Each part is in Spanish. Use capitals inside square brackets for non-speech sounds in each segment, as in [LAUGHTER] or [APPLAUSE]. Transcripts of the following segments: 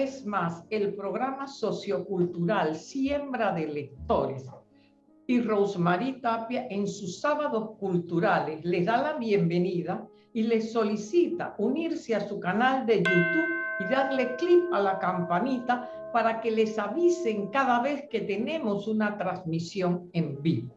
vez más el programa sociocultural Siembra de Lectores y Rosemary Tapia en sus sábados culturales les da la bienvenida y les solicita unirse a su canal de YouTube y darle clic a la campanita para que les avisen cada vez que tenemos una transmisión en vivo.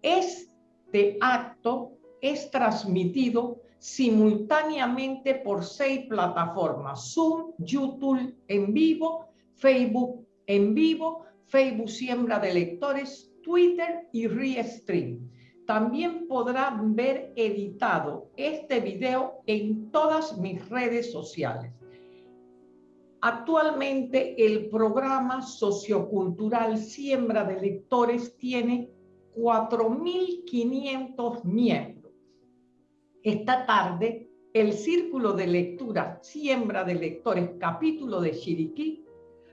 Este acto es transmitido simultáneamente por seis plataformas, Zoom, YouTube en vivo, Facebook en vivo, Facebook Siembra de Lectores, Twitter y Restream. También podrán ver editado este video en todas mis redes sociales. Actualmente el programa sociocultural Siembra de Lectores tiene 4.500 miembros. Esta tarde, el Círculo de Lectura Siembra de Lectores, capítulo de Chiriquí,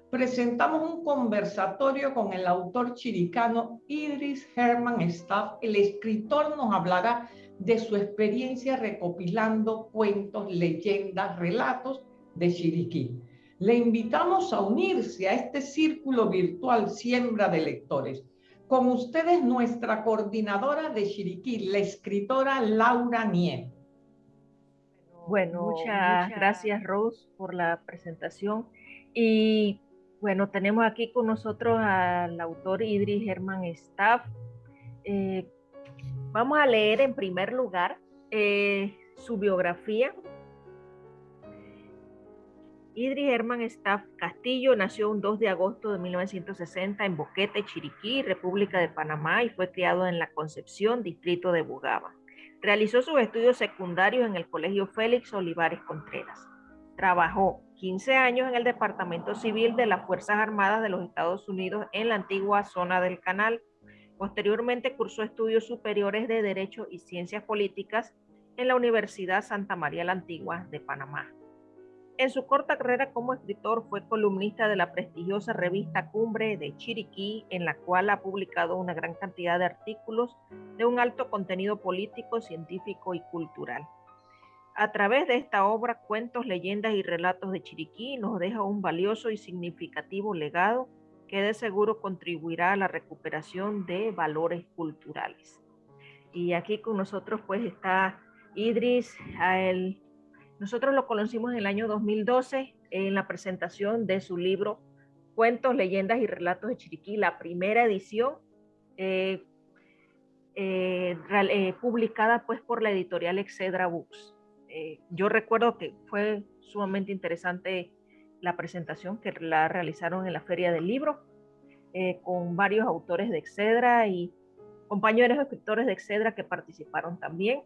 presentamos un conversatorio con el autor chiricano Idris Herman Staff. El escritor nos hablará de su experiencia recopilando cuentos, leyendas, relatos de Chiriquí. Le invitamos a unirse a este círculo virtual Siembra de Lectores. Con ustedes nuestra coordinadora de Chiriquí, la escritora Laura Nieto. Bueno, muchas, gracias Rose por la presentación. Y bueno, tenemos aquí con nosotros al autor Idris Herman Staff. Eh, vamos a leer en primer lugar eh, su biografía Idris Herman Staff Castillo nació un 2 de agosto de 1960 en Boquete, Chiriquí, República de Panamá, y fue criado en La Concepción, distrito de Bugaba. Realizó sus estudios secundarios en el Colegio Félix Olivares Contreras. Trabajó 15 años en el Departamento Civil de las Fuerzas Armadas de los Estados Unidos en la antigua zona del Canal. Posteriormente cursó estudios superiores de Derecho y Ciencias Políticas en la Universidad Santa María la Antigua de Panamá. En su corta carrera como escritor fue columnista de la prestigiosa revista Cumbre de Chiriquí, en la cual ha publicado una gran cantidad de artículos de un alto contenido político, científico y cultural. A través de esta obra, cuentos, leyendas y relatos de Chiriquí nos deja un valioso y significativo legado que de seguro contribuirá a la recuperación de valores culturales. Y aquí con nosotros pues está Idris, el nosotros lo conocimos en el año 2012 en la presentación de su libro Cuentos, Leyendas y Relatos de Chiriquí, la primera edición eh, eh, eh, publicada pues por la editorial Excedra Books. yo recuerdo que fue sumamente interesante la presentación que la realizaron en la Feria del Libro con varios autores de Excedra y compañeros escritores de Excedra que participaron también.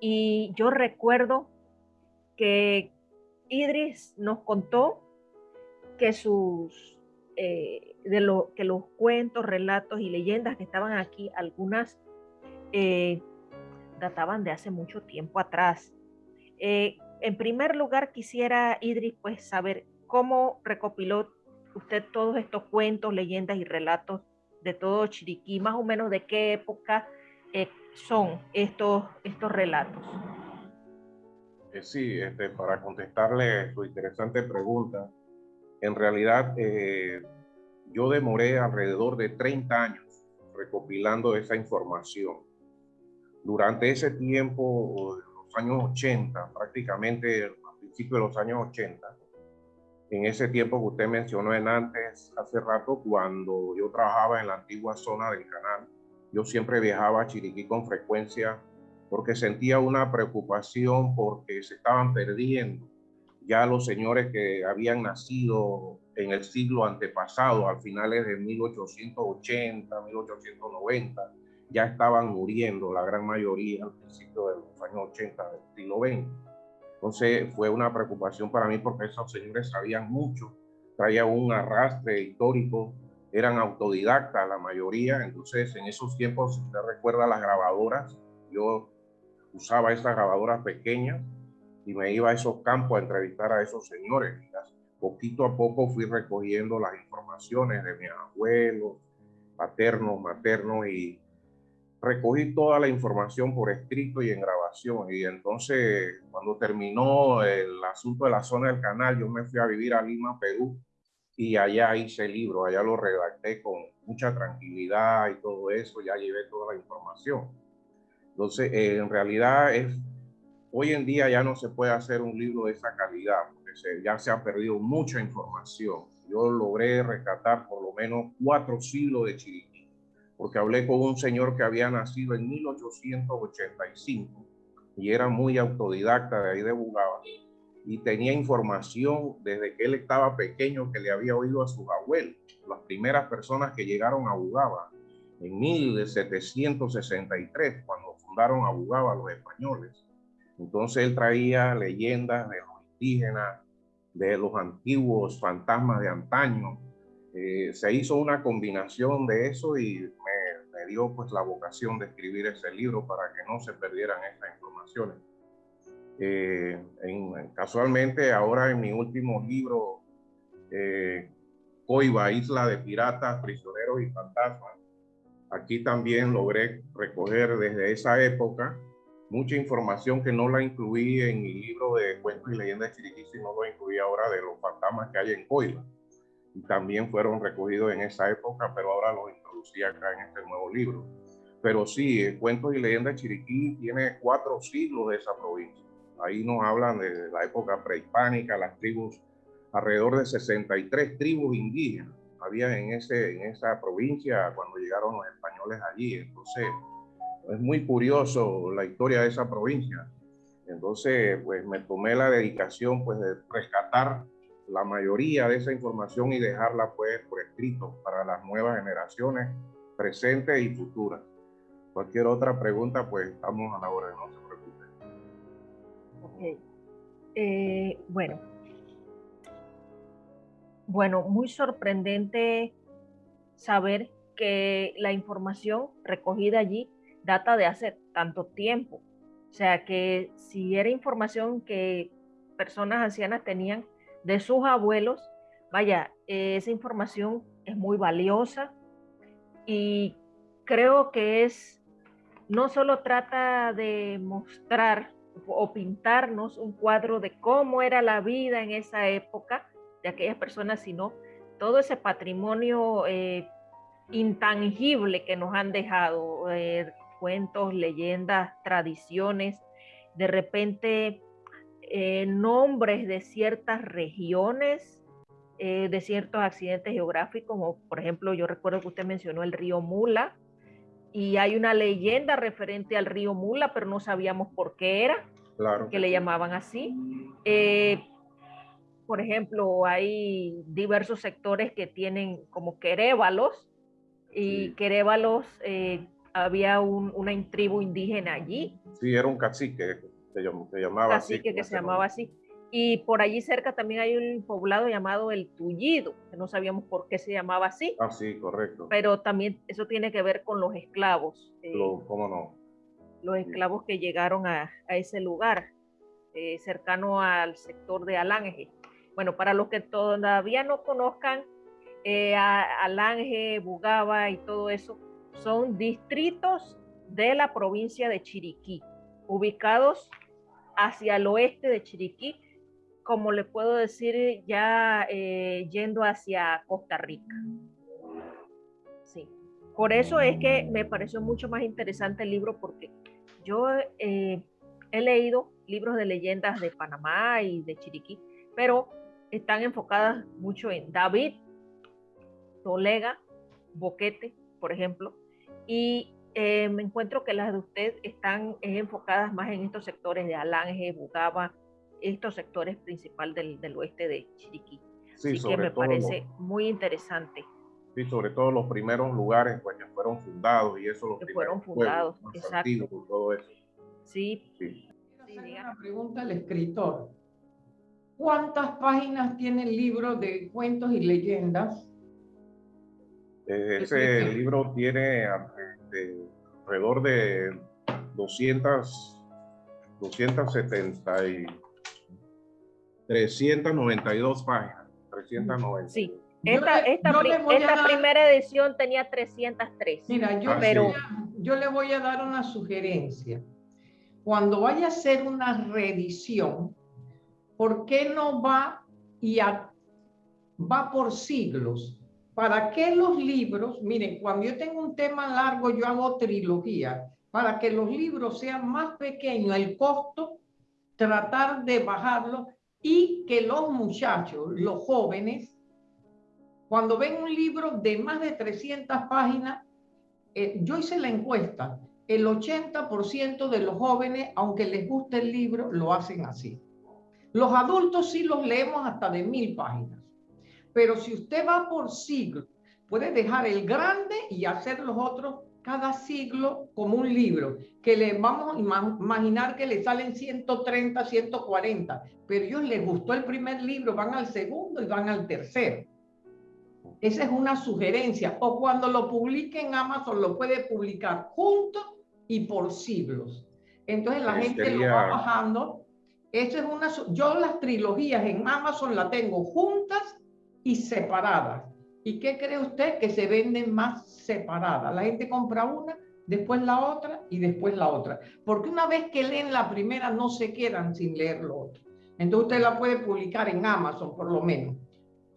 Y yo recuerdo que Idris nos contó que sus eh, de lo, que los cuentos, relatos y leyendas que estaban aquí, algunas eh, databan de hace mucho tiempo atrás. Eh, en primer lugar, quisiera, Idris, pues saber cómo recopiló usted todos estos cuentos, leyendas y relatos de todo Chiriquí, más o menos de qué época son estos, estos relatos. Eh, sí, este, para contestarle su interesante pregunta, en realidad eh, yo demoré alrededor de 30 años recopilando esa información. Durante ese tiempo, los años 80, prácticamente a principios de los años 80, en ese tiempo que usted mencionó en antes, hace rato, cuando yo trabajaba en la antigua zona del canal, yo siempre viajaba a Chiriquí con frecuencia porque sentía una preocupación porque se estaban perdiendo ya los señores que habían nacido en el siglo antepasado, al finales de 1880, 1890, ya estaban muriendo la gran mayoría al principio de los años 80 del siglo XX. Entonces fue una preocupación para mí porque esos señores sabían mucho, traían un arrastre histórico, eran autodidactas la mayoría, entonces en esos tiempos, si usted recuerda las grabadoras, yo usaba estas grabadoras pequeñas y me iba a esos campos a entrevistar a esos señores. Poquito a poco fui recogiendo las informaciones de mis abuelos, paternos, maternos y recogí toda la información por escrito y en grabación. Y entonces, cuando terminó el asunto de la zona del canal, yo me fui a vivir a Lima, Perú, y allá hice el libro, allá lo redacté con mucha tranquilidad y todo eso, ya llevé toda la información. Entonces, eh, en realidad es, hoy en día ya no se puede hacer un libro de esa calidad, porque ya se ha perdido mucha información. Yo logré rescatar por lo menos cuatro siglos de Chiriquí porque hablé con un señor que había nacido en 1885 y era muy autodidacta de ahí de Bugaba y tenía información desde que él estaba pequeño que le había oído a sus abuelos, las primeras personas que llegaron a Bugaba en 1763, cuando fundaron a Bugaba los españoles. Entonces él traía leyendas de los indígenas, de los antiguos fantasmas de antaño. Eh, se hizo una combinación de eso y dio pues la vocación de escribir ese libro para que no se perdieran estas informaciones. Eh, casualmente ahora en mi último libro, eh, Coiba, Isla de Piratas, Prisioneros y Fantasmas, aquí también logré recoger desde esa época mucha información que no la incluí en mi libro de cuentos y leyendas Chiriquí, sino lo incluí ahora de los fantasmas que hay en Coiba. Y también fueron recogidos en esa época, pero ahora los acá en este nuevo libro. Pero sí, Cuentos y Leyendas Chiriquí tiene cuatro siglos de esa provincia. Ahí nos hablan de la época prehispánica, las tribus, alrededor de 63 tribus indígenas había en, ese, en esa provincia cuando llegaron los españoles allí. Entonces, es muy curioso la historia de esa provincia. Entonces, pues me tomé la dedicación pues de rescatar la mayoría de esa información y dejarla pues por escrito para las nuevas generaciones presentes y futuras. Cualquier otra pregunta, pues estamos a la hora, no se preocupen. Ok. Eh, bueno. Bueno, muy sorprendente saber que la información recogida allí data de hace tanto tiempo. O sea que si era información que personas ancianas tenían de sus abuelos, vaya, esa información es muy valiosa y creo que es, no solo trata de mostrar o pintarnos un cuadro de cómo era la vida en esa época de aquellas personas, sino todo ese patrimonio eh, intangible que nos han dejado, eh, cuentos, leyendas, tradiciones, de repente eh, nombres de ciertas regiones, de ciertos accidentes geográficos, como por ejemplo, yo recuerdo que usted mencionó el río Mula, y hay una leyenda referente al río Mula, pero no sabíamos por qué era, claro. que le llamaban así. Eh, por ejemplo, hay diversos sectores que tienen como querévalos, y querévalos, había una tribu indígena allí. Sí, era un cacique se, llamaba así. que se llamaba así. Y por allí cerca también hay un poblado llamado El Tullido, que no sabíamos por qué se llamaba así. Ah, sí, correcto. Pero también eso tiene que ver con los esclavos. Eh, ¿Cómo no? Los esclavos que llegaron a, a ese lugar, eh, cercano al sector de Alange. Bueno, para los que todavía no conozcan, eh, Alange, Bugaba y todo eso, son distritos de la provincia de Chiriquí, ubicados hacia el oeste de Chiriquí, como le puedo decir, ya eh, yendo hacia Costa Rica. Sí, por eso es que me pareció mucho más interesante el libro, porque yo eh, he leído libros de leyendas de Panamá y de Chiriquí, pero están enfocadas mucho en David, Tolega, Boquete, por ejemplo, y eh, me encuentro que las de usted están enfocadas más en estos sectores de Alange, Bugaba, estos sectores principales del, del oeste de Chiriquí. Sí, Así que me parece muy interesante. Sí, sobre todo los primeros lugares pues, que fueron fundados y eso los que fueron fundados, exacto. todo eso. Sí. sí. una pregunta al escritor. ¿Cuántas páginas tiene el libro de cuentos y leyendas? Eh, ese libro tiene alrededor de 200, 270 y 392 páginas. 390. Sí. Esta, esta, primera edición tenía 303. Mira, yo, pero... yo le voy a dar una sugerencia. Cuando vaya a hacer una revisión, ¿por qué no va y va por siglos? ¿Para qué los libros? Miren, cuando yo tengo un tema largo, yo hago trilogía. Para que los libros sean más pequeños, el costo, tratar de bajarlo y que los muchachos, los jóvenes, cuando ven un libro de más de 300 páginas, eh, yo hice la encuesta, el 80% de los jóvenes, aunque les guste el libro, lo hacen así. Los adultos sí los leemos hasta de mil páginas. Pero si usted va por siglo, puede dejar el grande y hacer los otros cada siglo como un libro, que le vamos a imaginar que le salen 130, 140, pero ellos les gustó el primer libro, van al segundo y van al tercero. Esa es una sugerencia. O cuando lo publique en Amazon, lo puede publicar junto y por siglos. Entonces la gente lo va bajando. Eso es una. Yo las trilogías en Amazon la tengo juntas y separadas. ¿Y qué cree usted? Que se venden más separadas. La gente compra una, después la otra y después la otra. Porque una vez que leen la primera, no se quedan sin leer lo otro. Entonces usted la puede publicar en Amazon, por lo menos.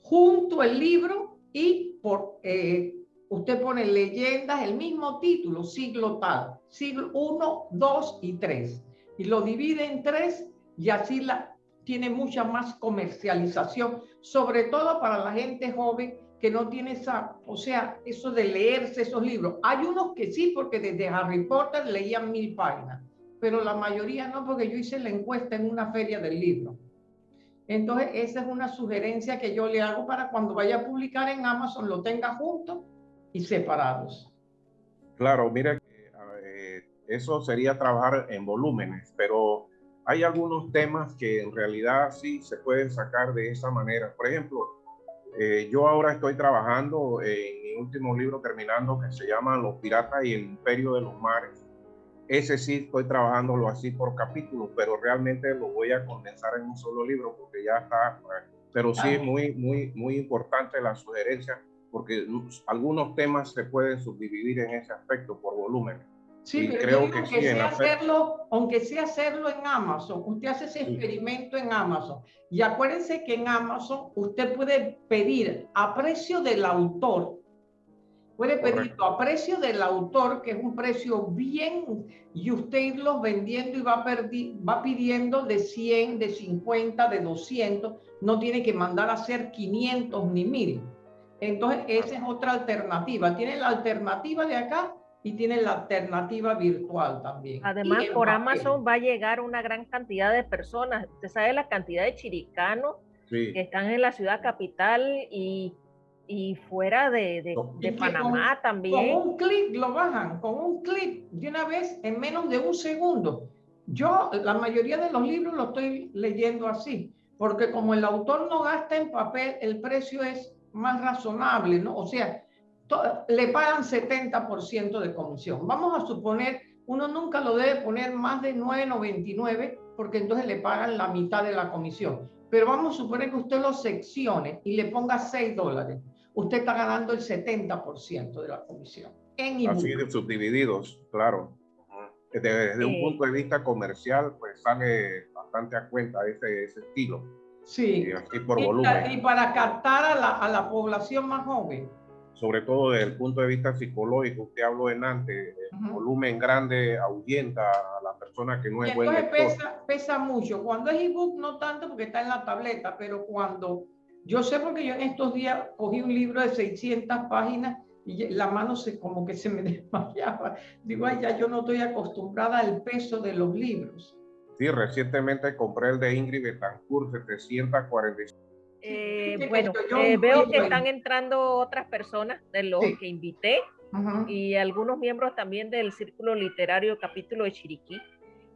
Junto el libro y por, eh, usted pone leyendas, el mismo título, siglo tal, siglo 1, 2 y 3. Y lo divide en tres y así la, tiene mucha más comercialización, sobre todo para la gente joven que no tiene esa, o sea, eso de leerse esos libros. Hay unos que sí, porque desde Harry Potter leían mil páginas, pero la mayoría no, porque yo hice la encuesta en una feria del libro. Entonces, esa es una sugerencia que yo le hago para cuando vaya a publicar en Amazon, lo tenga juntos y separados. Claro, mira, eh, eso sería trabajar en volúmenes, pero hay algunos temas que en realidad sí se pueden sacar de esa manera. Por ejemplo, eh, yo ahora estoy trabajando en mi último libro terminando que se llama Los Piratas y el Imperio de los Mares. Ese sí estoy trabajándolo así por capítulos, pero realmente lo voy a condensar en un solo libro porque ya está. Pero sí es muy, muy, muy importante la sugerencia porque algunos temas se pueden subdividir en ese aspecto por volumen. Sí, pero creo que, sí, sea hacerlo, aunque sea hacerlo en Amazon, usted hace ese experimento en Amazon. Y acuérdense que en Amazon usted puede pedir a precio del autor, puede pedirlo a precio del autor, que es un precio bien, y usted irlos vendiendo y va, va pidiendo de 100, de 50, de 200, no tiene que mandar a hacer 500 ni 1000. Entonces, esa es otra alternativa. Tiene la alternativa de acá y tiene la alternativa virtual también. Además, por Amazon va a llegar una gran cantidad de personas. Usted sabe la cantidad de chiricanos que están en la ciudad capital y, y fuera de, de, Panamá también. Con un clic lo bajan, con un clic de una vez en menos de un segundo. Yo la mayoría de los libros lo estoy leyendo así, porque como el autor no gasta en papel, el precio es más razonable, ¿no? O sea, le pagan 70% de comisión. Vamos a suponer, uno nunca lo debe poner más de 9.99 porque entonces le pagan la mitad de la comisión. Pero vamos a suponer que usted lo seccione y le ponga 6 dólares. Usted está ganando el 70% de la comisión. En Así de subdivididos, claro. Desde, un punto de vista comercial, pues sale bastante a cuenta ese, ese estilo. Sí. Y, así por volumen. y para captar a la, a la población más joven sobre todo desde el punto de vista psicológico, usted habló en antes, el volumen grande ahuyenta a la persona que no es buen lector. Pesa, pesa mucho. Cuando es ebook no tanto porque está en la tableta, pero cuando yo sé porque yo en estos días cogí un libro de 600 páginas y la mano se como que se me [LAUGHS] desmayaba. Digo, ay, ya yo no estoy acostumbrada al peso de los libros. Sí, recientemente compré el de Ingrid Betancourt, 745 eh, bueno, eh, veo que están entrando otras personas de los que invité y algunos miembros también del Círculo Literario Capítulo de Chiriquí.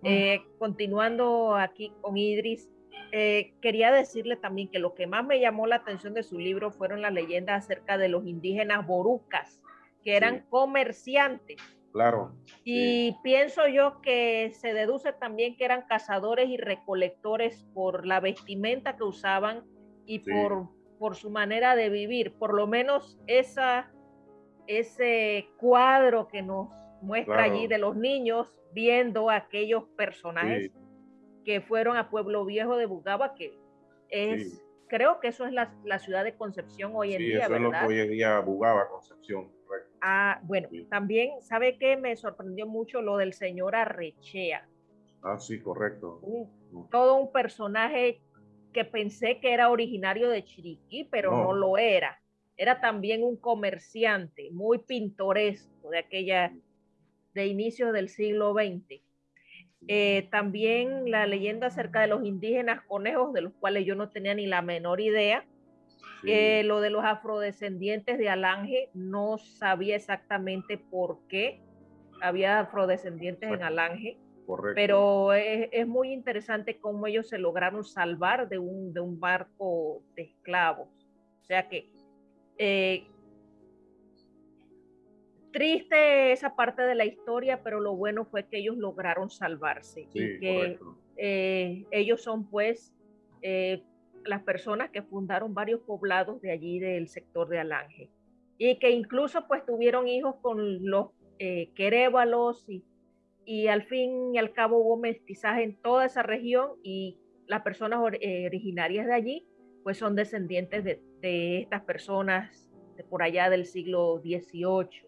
Eh, continuando aquí con Idris, quería decirle también que lo que más me llamó la atención de su libro fueron las leyendas acerca de los indígenas borucas, que eran comerciantes. Claro. Y pienso yo que se deduce también que eran cazadores y recolectores por la vestimenta que usaban y por, por su manera de vivir. Por lo menos esa, ese cuadro que nos muestra allí de los niños viendo a aquellos personajes que fueron a Pueblo Viejo de Bugaba, que es, creo que eso es la, la, ciudad de Concepción hoy en día, eso es lo que hoy en día Bugaba, Concepción. Ah, bueno, también, ¿sabe qué? Me sorprendió mucho lo del señor Arrechea. Ah, sí, correcto. todo un personaje que pensé que era originario de Chiriquí, pero no. lo era. Era también un comerciante muy pintoresco de aquella, de inicios del siglo XX. Eh, también la leyenda acerca de los indígenas conejos, de los cuales yo no tenía ni la menor idea. Eh, lo de los afrodescendientes de Alange, no sabía exactamente por qué había afrodescendientes en Alange. Pero es, muy interesante cómo ellos se lograron salvar de un, de un barco de esclavos. O sea que eh, triste esa parte de la historia, pero lo bueno fue que ellos lograron salvarse y que eh, ellos son pues eh, las personas que fundaron varios poblados de allí del sector de Alange. Y que incluso pues tuvieron hijos con los eh, querévalos y y al fin y al cabo hubo mestizaje en toda esa región y las personas eh, originarias de allí pues son descendientes de, estas personas de por allá del siglo XVIII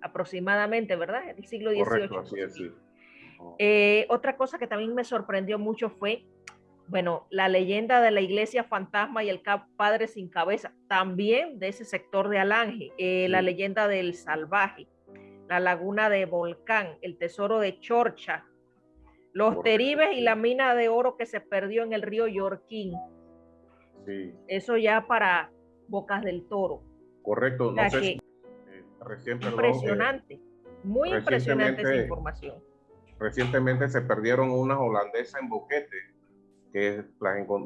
aproximadamente, ¿verdad? El siglo XVIII. Eh, otra cosa que también me sorprendió mucho fue, bueno, la leyenda de la iglesia fantasma y el padre sin cabeza, también de ese sector de Alange, eh, la leyenda del salvaje la laguna de Volcán, el tesoro de Chorcha, los teribes y la mina de oro que se perdió en el río Yorquín. Sí. Eso ya para Bocas del Toro. Correcto. No sé, eh, impresionante. muy impresionante esa información. Recientemente se perdieron unas holandesas en Boquete que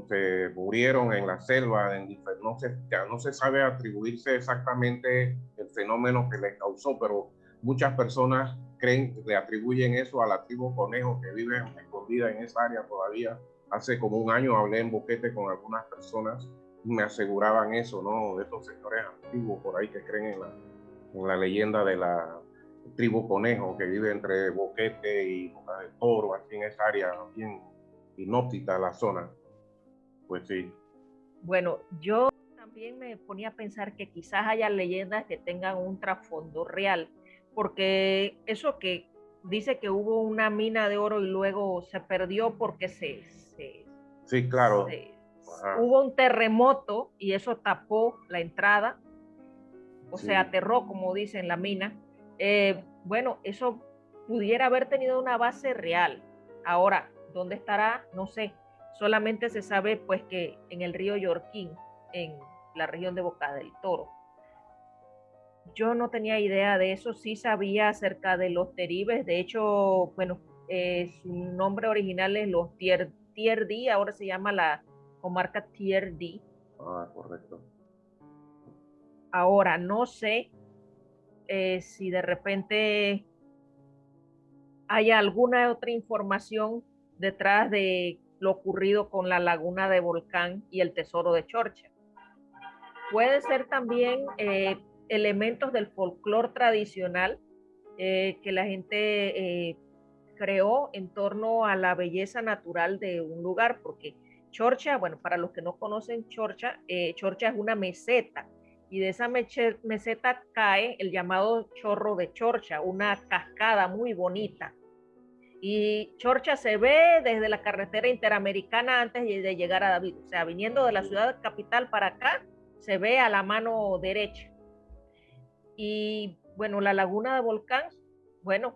se murieron en la selva, en, no, se, ya no se sabe atribuirse exactamente el fenómeno que les causó, pero Muchas personas creen, le atribuyen eso a la tribu conejo que vive escondida en esa área todavía. Hace como un año hablé en Boquete con algunas personas y me aseguraban eso, ¿no? De estos sectores antiguos por ahí que creen en la, en la leyenda de la tribu conejo que vive entre Boquete y Boca del Toro, aquí en esa área bien inóptica la zona. Pues sí. Bueno, yo también me ponía a pensar que quizás haya leyendas que tengan un trasfondo real porque eso que dice que hubo una mina de oro y luego se perdió porque se... sí, claro. hubo un terremoto y eso tapó la entrada, o sea, aterró, como dicen, la mina. Eh, bueno, eso pudiera haber tenido una base real. Ahora, ¿dónde estará? No sé. Solamente se sabe pues que en el río Yorquín, en la región de Boca del Toro. Yo no tenía idea de eso, sí sabía acerca de los teribes, de hecho, bueno, eh, su nombre original es los Tier, Tier D, ahora se llama la comarca Tier D. Ah, correcto. Ahora, no sé eh, si de repente hay alguna otra información detrás de lo ocurrido con la laguna de Volcán y el tesoro de Chorcha. Puede ser también eh, elementos del folclore tradicional eh, que la gente eh, creó en torno a la belleza natural de un lugar, porque Chorcha, bueno, para los que no conocen Chorcha, eh, Chorcha es una meseta y de esa meseta cae el llamado chorro de Chorcha, una cascada muy bonita. Y Chorcha se ve desde la carretera interamericana antes de llegar a David, o sea, viniendo de la ciudad capital para acá, se ve a la mano derecha. Y bueno, la laguna de volcán, bueno,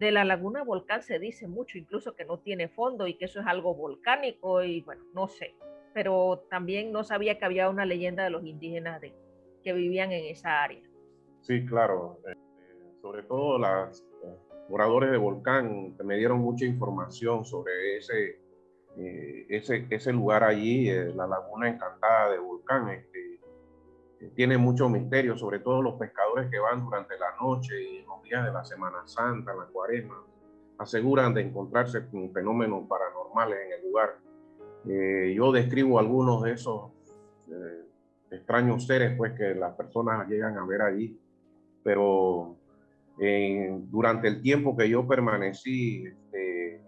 de la laguna volcán se dice mucho, incluso que no tiene fondo y que eso es algo volcánico y bueno, no sé, pero también no sabía que había una leyenda de los indígenas de, que vivían en esa área. Sí, claro, este, sobre todo los eh, moradores de volcán me dieron mucha información sobre ese, eh, ese, ese lugar allí, eh, la laguna encantada de volcán. Tiene mucho misterio, sobre todo los pescadores que van durante la noche y los días de la Semana Santa, la cuaresma, aseguran de encontrarse con fenómenos paranormales en el lugar. Eh, yo describo algunos de esos eh, extraños seres pues, que las personas llegan a ver allí, pero durante el tiempo que yo permanecí este,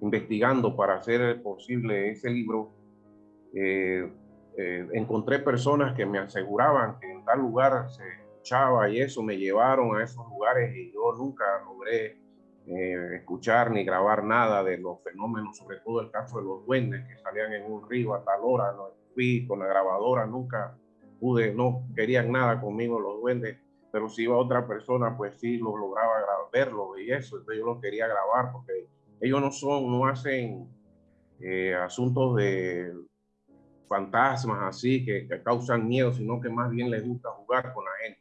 investigando para hacer posible ese libro, eh, eh, encontré personas que me aseguraban que en tal lugar se escuchaba y eso me llevaron a esos lugares y yo nunca logré eh, escuchar ni grabar nada de los fenómenos, sobre todo el caso de los duendes que salían en un río a tal hora, no fui con la grabadora, nunca pude, no querían nada conmigo los duendes, pero si iba otra persona, pues sí, lo lograba verlo y eso, entonces yo lo quería grabar porque ellos no son, no hacen eh, asuntos de fantasmas así que, que, causan miedo, sino que más bien les gusta jugar con la gente.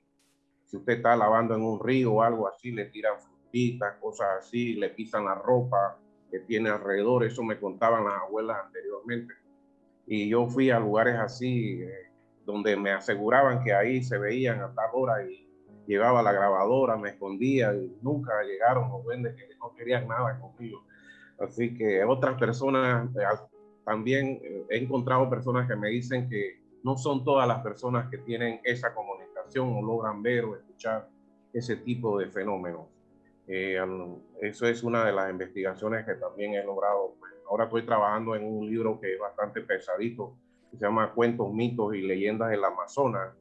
Si usted está lavando en un río o algo así, le tiran frutitas, cosas así, le pisan la ropa que tiene alrededor, eso me contaban las abuelas anteriormente. Y yo fui a lugares así, eh, donde me aseguraban que ahí se veían a tal hora y llevaba la grabadora, me escondía y nunca llegaron los duendes que no querían nada conmigo. Así que otras personas, eh, también eh, he encontrado personas que me dicen que no son todas las personas que tienen esa comunicación o logran ver o escuchar ese tipo de fenómenos. Eh, eso es una de las investigaciones que también he logrado. Pues, ahora estoy trabajando en un libro que es bastante pesadito, que se llama Cuentos, mitos y leyendas del Amazonas.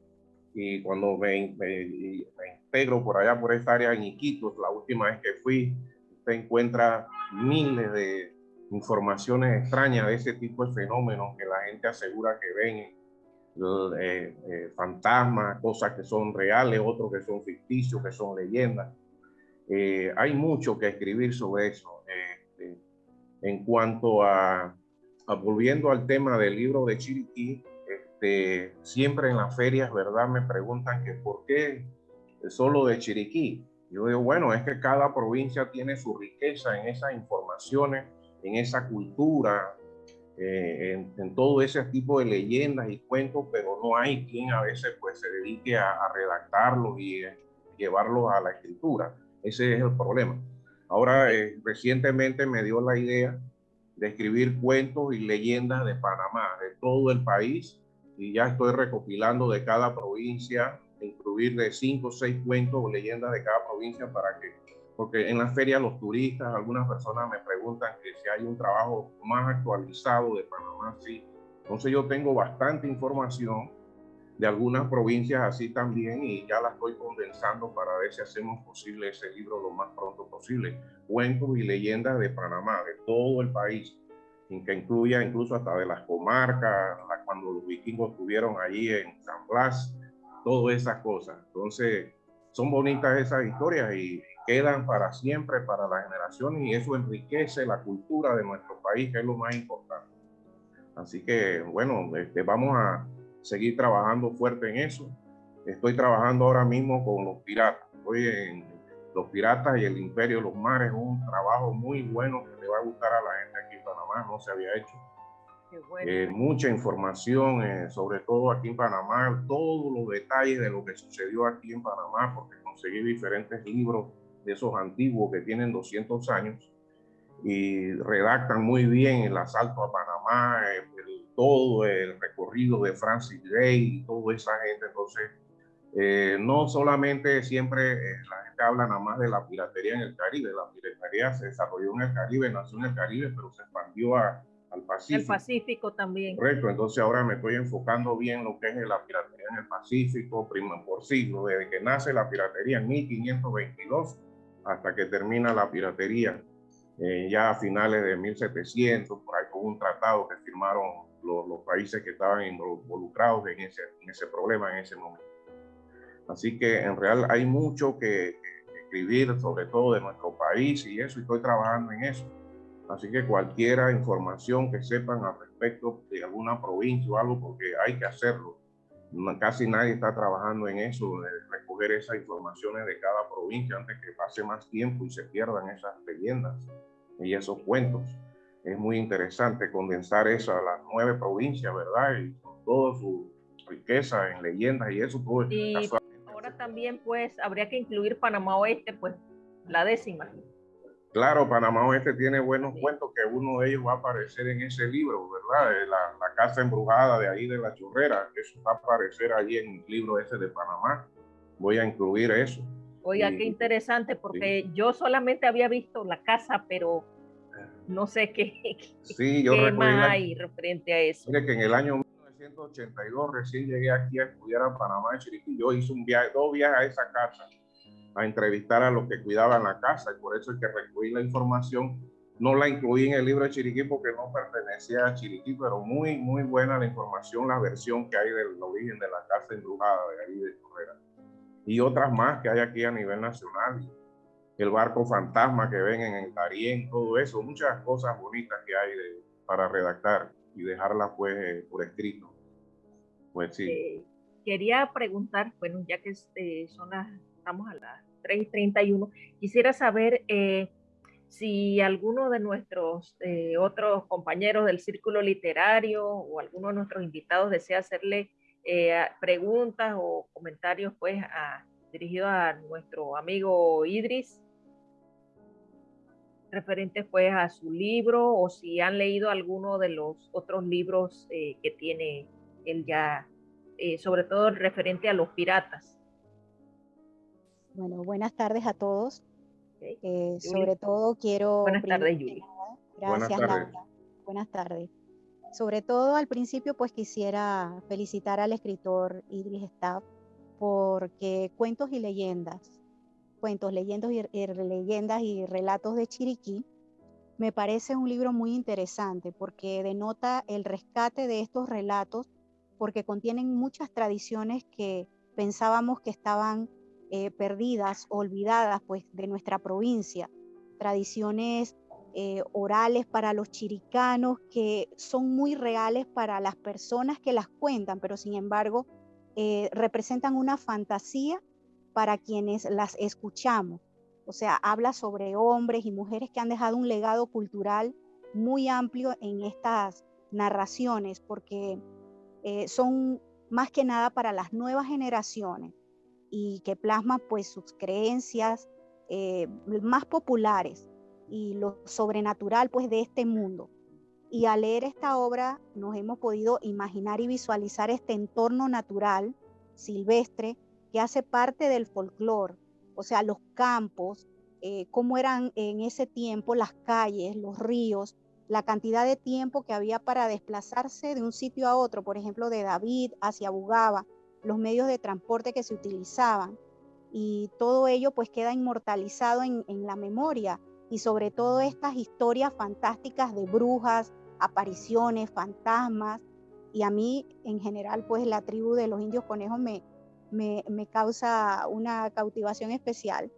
Y cuando me, me, me integro por allá, por esta área en Iquitos, la última vez que fui, usted encuentra miles de informaciones extrañas de ese tipo de fenómenos que la gente asegura que ven eh, eh, fantasmas, cosas que son reales, otros que son ficticios, que son leyendas. Eh, hay mucho que escribir sobre eso. Este, en cuanto a, volviendo al tema del libro de Chiriquí, este, siempre en las ferias, ¿verdad? Me preguntan que por qué solo de Chiriquí. Yo digo, bueno, es que cada provincia tiene su riqueza en esas informaciones, en esa cultura, eh, en, todo ese tipo de leyendas y cuentos, pero no hay quien a veces pues se dedique a, redactarlos y eh, llevarlos a la escritura. Ese es el problema. Ahora, eh, recientemente me dio la idea de escribir cuentos y leyendas de Panamá, de todo el país, y ya estoy recopilando de cada provincia incluir de cinco o seis cuentos o leyendas de cada provincia para que, porque en la feria los turistas, algunas personas me preguntan que si hay un trabajo más actualizado de Panamá, sí. Entonces yo tengo bastante información de algunas provincias así también y ya la estoy condensando para ver si hacemos posible ese libro lo más pronto posible. Cuentos y leyendas de Panamá, de todo el país, que incluya incluso hasta de las comarcas, cuando los vikingos estuvieron allí en San Blas, todas esas cosas. Entonces, son bonitas esas historias y quedan para siempre para las generaciones y eso enriquece la cultura de nuestro país, que es lo más importante. Así que, bueno, este, vamos a seguir trabajando fuerte en eso. Estoy trabajando ahora mismo con los piratas. Estoy en los piratas y el imperio de los mares, un trabajo muy bueno que le va a gustar a la gente aquí en Panamá, no se había hecho eh, mucha información, eh, sobre todo aquí en Panamá, todos los detalles de lo que sucedió aquí en Panamá, porque conseguí diferentes libros de esos antiguos que tienen 200 años y redactan muy bien el asalto a Panamá, todo el recorrido de Francis Gay y toda esa gente. Entonces, eh, no solamente siempre la gente habla nada más de la piratería en el Caribe, la piratería se desarrolló en el Caribe, nació en el Caribe, pero se expandió a al Pacífico. El Pacífico también. Correcto, entonces ahora me estoy enfocando bien lo que es la piratería en el Pacífico, prima por siglo, desde que nace la piratería en 1522 hasta que termina la piratería eh, ya a finales de 1700, por ahí con un tratado que firmaron los, los países que estaban involucrados en ese, en ese problema en ese momento. Así que en real hay mucho que, que escribir, sobre todo de nuestro país y eso, y estoy trabajando en eso Así que cualquiera información que sepan al respecto de alguna provincia o algo, porque hay que hacerlo. Casi nadie está trabajando en eso, recoger esas informaciones de cada provincia antes que pase más tiempo y se pierdan esas leyendas y esos cuentos. Es muy interesante condensar eso a las nueve provincias, ¿verdad? Y con toda su riqueza en leyendas y eso. Pues, y ahora también, pues, habría que incluir Panamá Oeste, pues, la décima. Claro, Panamá Oeste tiene buenos cuentos que uno de ellos va a aparecer en ese libro, ¿verdad? La, la, casa embrujada de ahí de la churrera, eso va a aparecer allí en el libro ese de Panamá. Voy a incluir eso. Oiga, qué interesante, porque yo solamente había visto la casa, pero no sé [LAUGHS] qué, sí, yo qué más hay referente a eso. Mire que en el año 1982 recién llegué aquí a estudiar a Panamá de Chiriquí. Yo hice un viaje, dos viajes a esa casa a entrevistar a los que cuidaban la casa y por eso es que recogí la información. No la incluí en el libro de Chiriquí porque no pertenecía a Chiriquí, pero muy, muy buena la información, la versión que hay del origen de la casa embrujada de ahí de Correa. Y otras más que hay aquí a nivel nacional. El barco fantasma que ven en el Darién, todo eso, muchas cosas bonitas que hay para redactar y dejarlas pues por escrito. Pues sí. Eh, quería preguntar, bueno, ya que este, son las, estamos a las 3.31, quisiera saber eh, si alguno de nuestros eh, otros compañeros del círculo literario o alguno de nuestros invitados desea hacerle preguntas o comentarios pues a, dirigido a nuestro amigo Idris referentes pues a su libro o si han leído alguno de los otros libros que tiene él ya, sobre todo referente a los piratas. Bueno, buenas tardes a todos. Eh, sobre todo quiero... Buenas tardes, Yuli. Gracias, Laura. Buenas tardes. Sobre todo al principio, pues quisiera felicitar al escritor Idris Staff porque Cuentos y Leyendas, Cuentos, Leyendas y, Leyendas y Relatos de Chiriquí, me parece un libro muy interesante porque denota el rescate de estos relatos porque contienen muchas tradiciones que pensábamos que estaban eh, perdidas, olvidadas pues de nuestra provincia, tradiciones eh, orales para los chiricanos que son muy reales para las personas que las cuentan, pero sin embargo eh, representan una fantasía para quienes las escuchamos. O sea, habla sobre hombres y mujeres que han dejado un legado cultural muy amplio en estas narraciones, porque son más que nada para las nuevas generaciones y que plasma pues sus creencias eh, más populares y lo sobrenatural pues de este mundo. Y al leer esta obra nos hemos podido imaginar y visualizar este entorno natural, silvestre, que hace parte del folclore, o sea, los campos, eh, cómo eran en ese tiempo las calles, los ríos, la cantidad de tiempo que había para desplazarse de un sitio a otro, por ejemplo, de David hacia Bugaba, los medios de transporte que se utilizaban. Y todo ello pues queda inmortalizado en, la memoria y sobre todo estas historias fantásticas de brujas, apariciones, fantasmas y a mí en general pues la tribu de los indios conejos me, me, causa una cautivación especial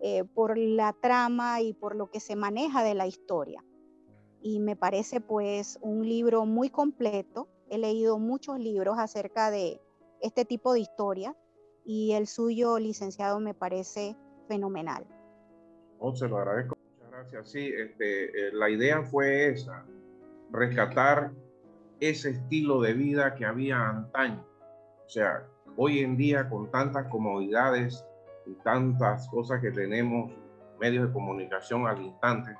eh, por la trama y por lo que se maneja de la historia. Y me parece pues un libro muy completo. He leído muchos libros acerca de, este tipo de historia y el suyo, licenciado, me parece fenomenal. Oh, se lo agradezco, muchas gracias. Sí, este, eh, la idea fue esa, rescatar ese estilo de vida que había antaño. O sea, hoy en día con tantas comodidades y tantas cosas que tenemos, medios de comunicación al instante,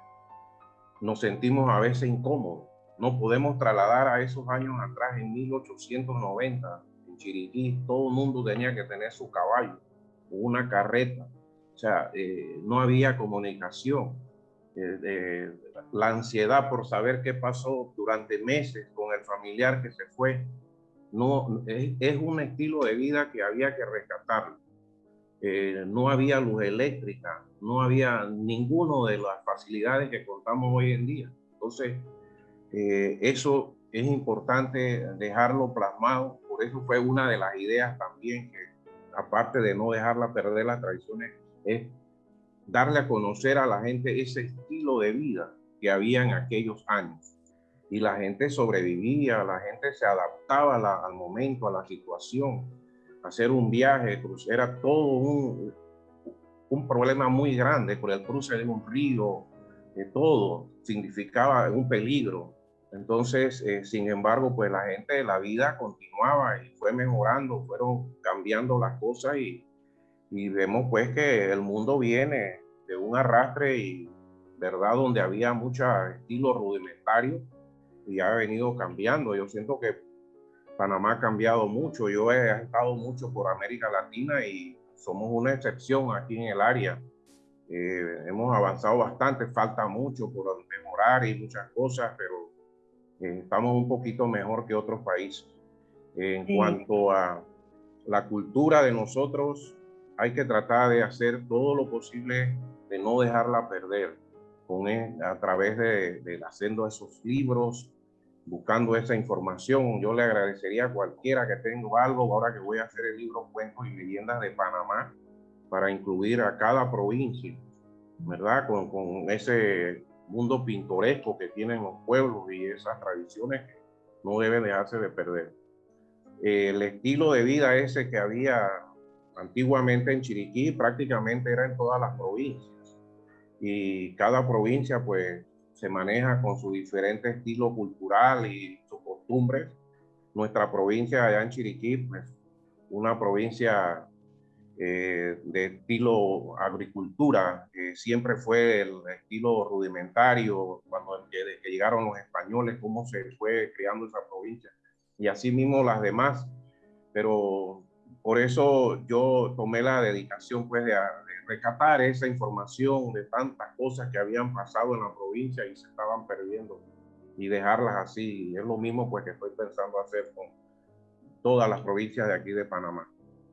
nos sentimos a veces incómodos. No podemos trasladar a esos años atrás, en 1890, Chiriquí todo el mundo tenía que tener su caballo, una carreta. O sea, eh, no había comunicación. Eh, la ansiedad por saber qué pasó durante meses con el familiar que se fue, no, es, un estilo de vida que había que rescatar. Eh, no había luz eléctrica, no había ninguna de las facilidades que contamos hoy en día. Entonces, eso es importante dejarlo plasmado eso fue una de las ideas también que, aparte de no dejarla perder las tradiciones, es darle a conocer a la gente ese estilo de vida que había en aquellos años. Y la gente sobrevivía, la gente se adaptaba al momento, a la situación. Hacer un viaje, era todo un, un problema muy grande por el cruce de un río, de todo significaba un peligro. Entonces, eh, sin embargo, pues la gente, la vida continuaba y fue mejorando, fueron cambiando las cosas y, y vemos pues que el mundo viene de un arrastre y, ¿verdad? Donde había mucho estilo rudimentario y ha venido cambiando. Yo siento que Panamá ha cambiado mucho. Yo he estado mucho por América Latina y somos una excepción aquí en el área. Eh, hemos avanzado bastante, falta mucho por mejorar y muchas cosas, pero eh, estamos un poquito mejor que otros países. En cuanto a la cultura de nosotros, hay que tratar de hacer todo lo posible de no dejarla perder con a través de, de haciendo esos libros, buscando esa información. Yo le agradecería a cualquiera que tenga algo, ahora que voy a hacer el libro Cuentos y Leyendas de Panamá, para incluir a cada provincia, ¿verdad? Con, con ese mundo pintoresco que tienen los pueblos y esas tradiciones que no deben dejarse de perder. El estilo de vida ese que había antiguamente en Chiriquí prácticamente era en todas las provincias y cada provincia pues se maneja con su diferente estilo cultural y sus costumbres. Nuestra provincia allá en Chiriquí, pues una provincia eh, de estilo agricultura, que siempre fue el estilo rudimentario cuando llegaron los españoles, cómo se fue creando esa provincia y así mismo las demás. Pero por eso yo tomé la dedicación pues de, recatar esa información de tantas cosas que habían pasado en la provincia y se estaban perdiendo y dejarlas así. Es lo mismo pues que estoy pensando hacer con todas las provincias de aquí de Panamá.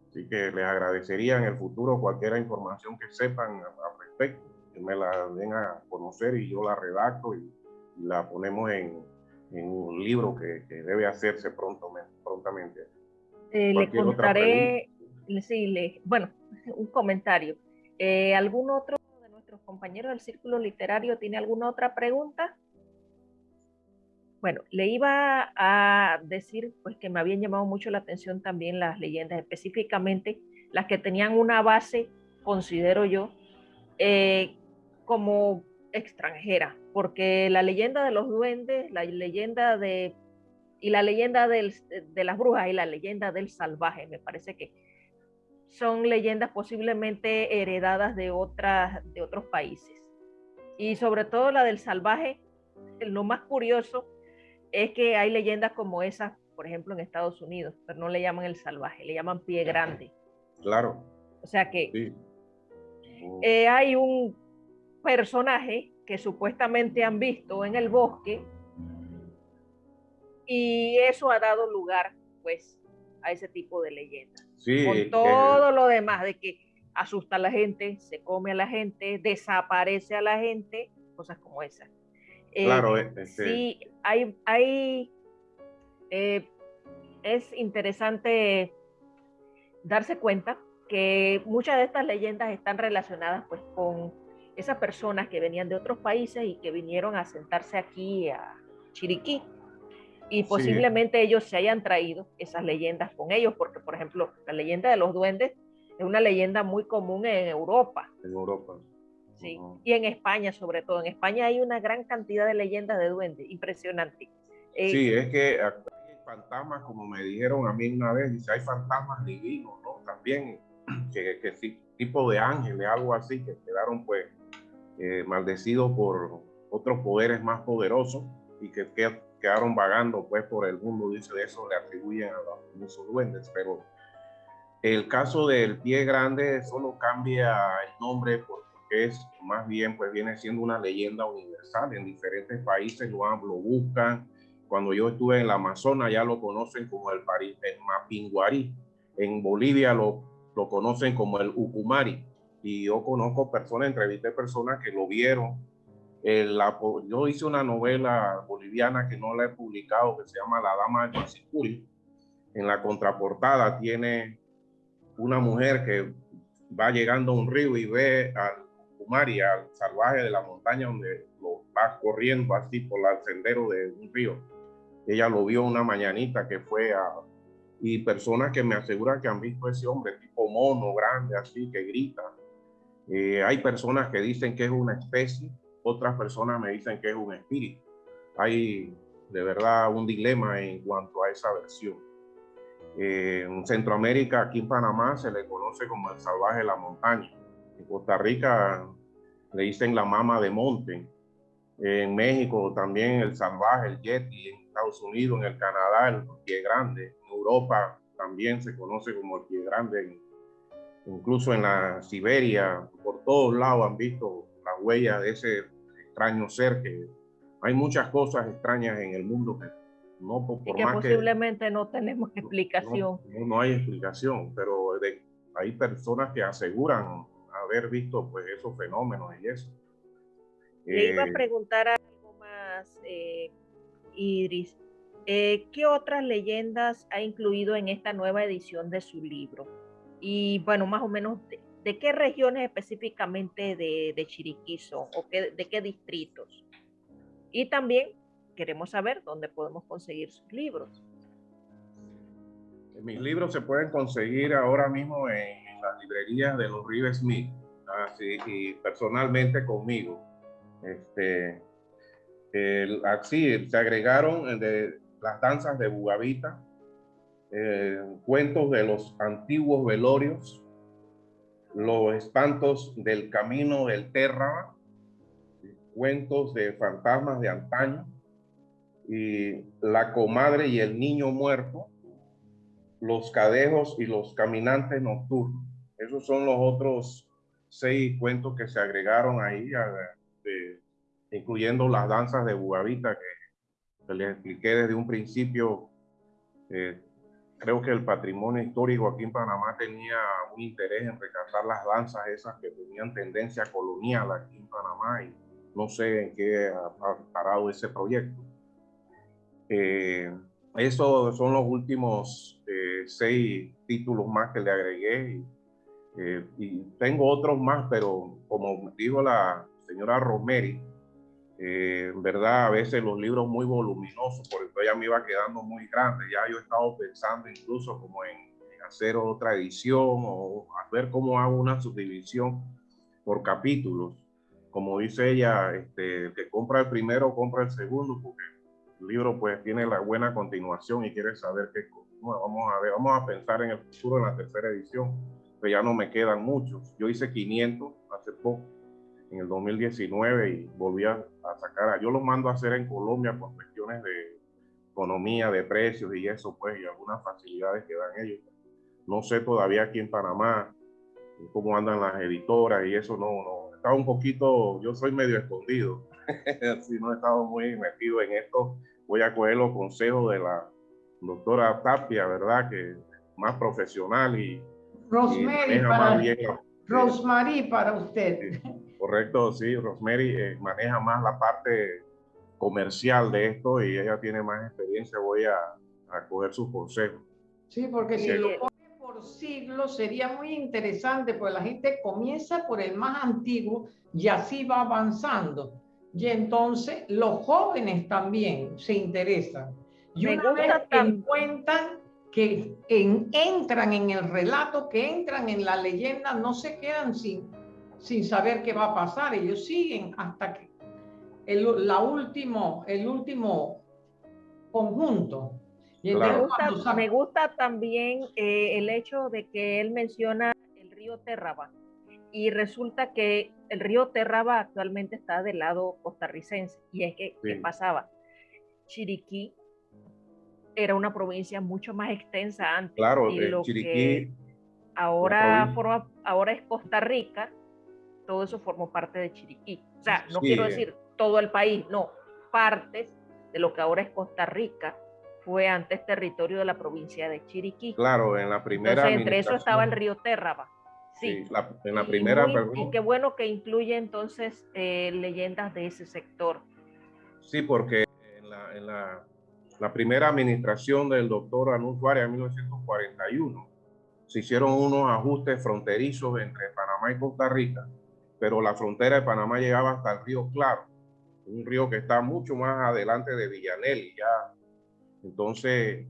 Así que les agradecería en el futuro cualquier información que sepan al respecto, que me la den a conocer y yo la redacto y, la ponemos en, en un libro que, que, debe hacerse pronto, prontamente. Eh, le contaré, sí, le, bueno, [LAUGHS] un comentario. Eh, ¿Algún otro de nuestros compañeros del círculo literario tiene alguna otra pregunta? Bueno, le iba a decir pues que me habían llamado mucho la atención también las leyendas, específicamente las que tenían una base, considero yo, eh, como extranjera, porque la leyenda de los duendes, la leyenda de y la leyenda del, de las brujas y la leyenda del salvaje, me parece que son leyendas posiblemente heredadas de, otras, de otros países. Y sobre todo la del salvaje, lo más curioso es que hay leyendas como esas, por ejemplo, en Estados Unidos, pero no le llaman el salvaje, le llaman pie grande. Claro. O sea que eh, hay un personaje que supuestamente han visto en el bosque y eso ha dado lugar, pues, a ese tipo de leyendas. con todo lo demás de que asusta a la gente, se come a la gente, desaparece a la gente, cosas como esas. Eh, claro, este... sí, hay, hay eh, es interesante darse cuenta que muchas de estas leyendas están relacionadas pues con esas personas que venían de otros países y que vinieron a sentarse aquí a Chiriquí y posiblemente ellos se hayan traído esas leyendas con ellos, porque por ejemplo, la leyenda de los duendes es una leyenda muy común en Europa. En Europa. Sí, y en España sobre todo. En España hay una gran cantidad de leyendas de duendes, impresionante. Eh, sí, es que hay fantasmas, como me dijeron a mí una vez, dice, hay fantasmas divinos, ¿no? También, [CLEARS THROAT] que, que sí, tipo de ángeles, algo así, que quedaron pues eh, maldecidos por otros poderes más poderosos y que, que quedaron vagando pues por el mundo, dice, de eso le atribuyen a los famosos duendes, pero el caso del pie grande solo cambia el nombre porque es más bien pues viene siendo una leyenda universal, en diferentes países lo, lo buscan, cuando yo estuve en la Amazonas ya lo conocen como el, el Mapinguari, en Bolivia lo, lo conocen como el Ucumari, y yo conozco personas, entrevisté personas que lo vieron yo hice una novela boliviana que no la he publicado, que se llama La Dama del Pasicuri. En la contraportada tiene una mujer que va llegando a un río y ve al Kumari, al salvaje de la montaña, donde lo va corriendo así por el sendero de un río. Ella lo vio una mañanita que fue a... Y personas que me aseguran que han visto ese hombre tipo mono, grande, así, que grita. Eh, hay personas que dicen que es una especie otras personas me dicen que es un espíritu. Hay de verdad un dilema en cuanto a esa versión. en Centroamérica, aquí en Panamá, se le conoce como el salvaje de la montaña. En Costa Rica le dicen la mama de monte. En México también el salvaje, el yeti. En Estados Unidos, en el Canadá, el pie grande. En Europa también se conoce como el pie grande. incluso en la Siberia, por todos lados han visto las huellas de ese extraño ser que hay muchas cosas extrañas en el mundo que no por, que posiblemente no tenemos explicación. No, no, hay explicación, pero hay personas que aseguran haber visto pues esos fenómenos y eso. Le iba a eh, preguntar algo más, eh, Idris. Eh, ¿Qué otras leyendas ha incluido en esta nueva edición de su libro? Y bueno, más o menos, ¿de, qué regiones específicamente de, Chiriquí son o de qué distritos? Y también queremos saber dónde podemos conseguir sus libros. Mis libros se pueden conseguir ahora mismo en, las librerías de los River Smith, y personalmente conmigo. Este, así se agregaron de las danzas de Bugavita, eh, cuentos de los antiguos velorios, los espantos del camino del Terra, cuentos de fantasmas de antaño, y la comadre y el niño muerto, los cadejos y los caminantes nocturnos. Esos son los otros seis cuentos que se agregaron ahí, incluyendo las danzas de Bugavita que, les expliqué desde un principio. Eh, creo que el patrimonio histórico aquí en Panamá tenía un interés en rescatar las danzas esas que tenían tendencia colonial aquí en Panamá y no sé en qué ha parado ese proyecto. Eh, esos son los últimos eh, seis títulos más que le agregué eh, y, tengo otros más, pero como dijo la señora Romeri, eh, en verdad a veces los libros muy voluminosos, por eso ya me iba quedando muy grande. Ya yo he estado pensando incluso como en, hacer otra edición o a ver cómo hago una subdivisión por capítulos. Como dice ella, este, el que compra el primero compra el segundo, porque el libro pues tiene la buena continuación y quiere saber qué Vamos a ver, vamos a pensar en el futuro en la tercera edición, pero ya no me quedan muchos. Yo hice 500 hace poco, en el 2019, y volví a, sacar, yo los mando a hacer en Colombia por cuestiones de economía, de precios y eso, pues, y algunas facilidades que dan ellos. No sé todavía aquí en Panamá cómo andan las editoras y eso no, no. Estaba un poquito, yo soy medio escondido, [LAUGHS] si no he estado muy metido en esto, voy a coger los consejos de la doctora Tapia, ¿verdad? Que más profesional y... Rosemary, para, Rosemary para usted. Correcto, sí, Rosemary eh, maneja más la parte comercial de esto y ella tiene más experiencia, voy a, a coger sus consejos. Sí, porque si lo pone por siglos sería muy interesante, porque la gente comienza por el más antiguo y así va avanzando. Y entonces los jóvenes también se interesan. Y una vez que encuentran que entran en el relato, que entran en la leyenda, no se quedan sin, sin saber qué va a pasar. Ellos siguen hasta que el, la último, el último conjunto. me, gusta, también eh, el hecho de que él menciona el río Terraba y resulta que el río Terraba actualmente está del lado costarricense. Y es que, ¿qué pasaba? Chiriquí era una provincia mucho más extensa antes. Claro, y lo Chiriquí. Que ahora, forma, ahora es Costa Rica, todo eso formó parte de Chiriquí. O sea, no quiero decir todo el país, no, partes de lo que ahora es Costa Rica fue antes territorio de la provincia de Chiriquí. Claro, en la primera. Entonces, entre eso estaba el río Terraba. Sí, en la primera. Y, qué bueno que incluye entonces eh, leyendas de ese sector. Sí, porque en la, la, primera administración del doctor Anuncio en 1941 se hicieron unos ajustes fronterizos entre Panamá y Costa Rica, pero la frontera de Panamá llegaba hasta el río Claro, un río que está mucho más adelante de Villanel. Entonces,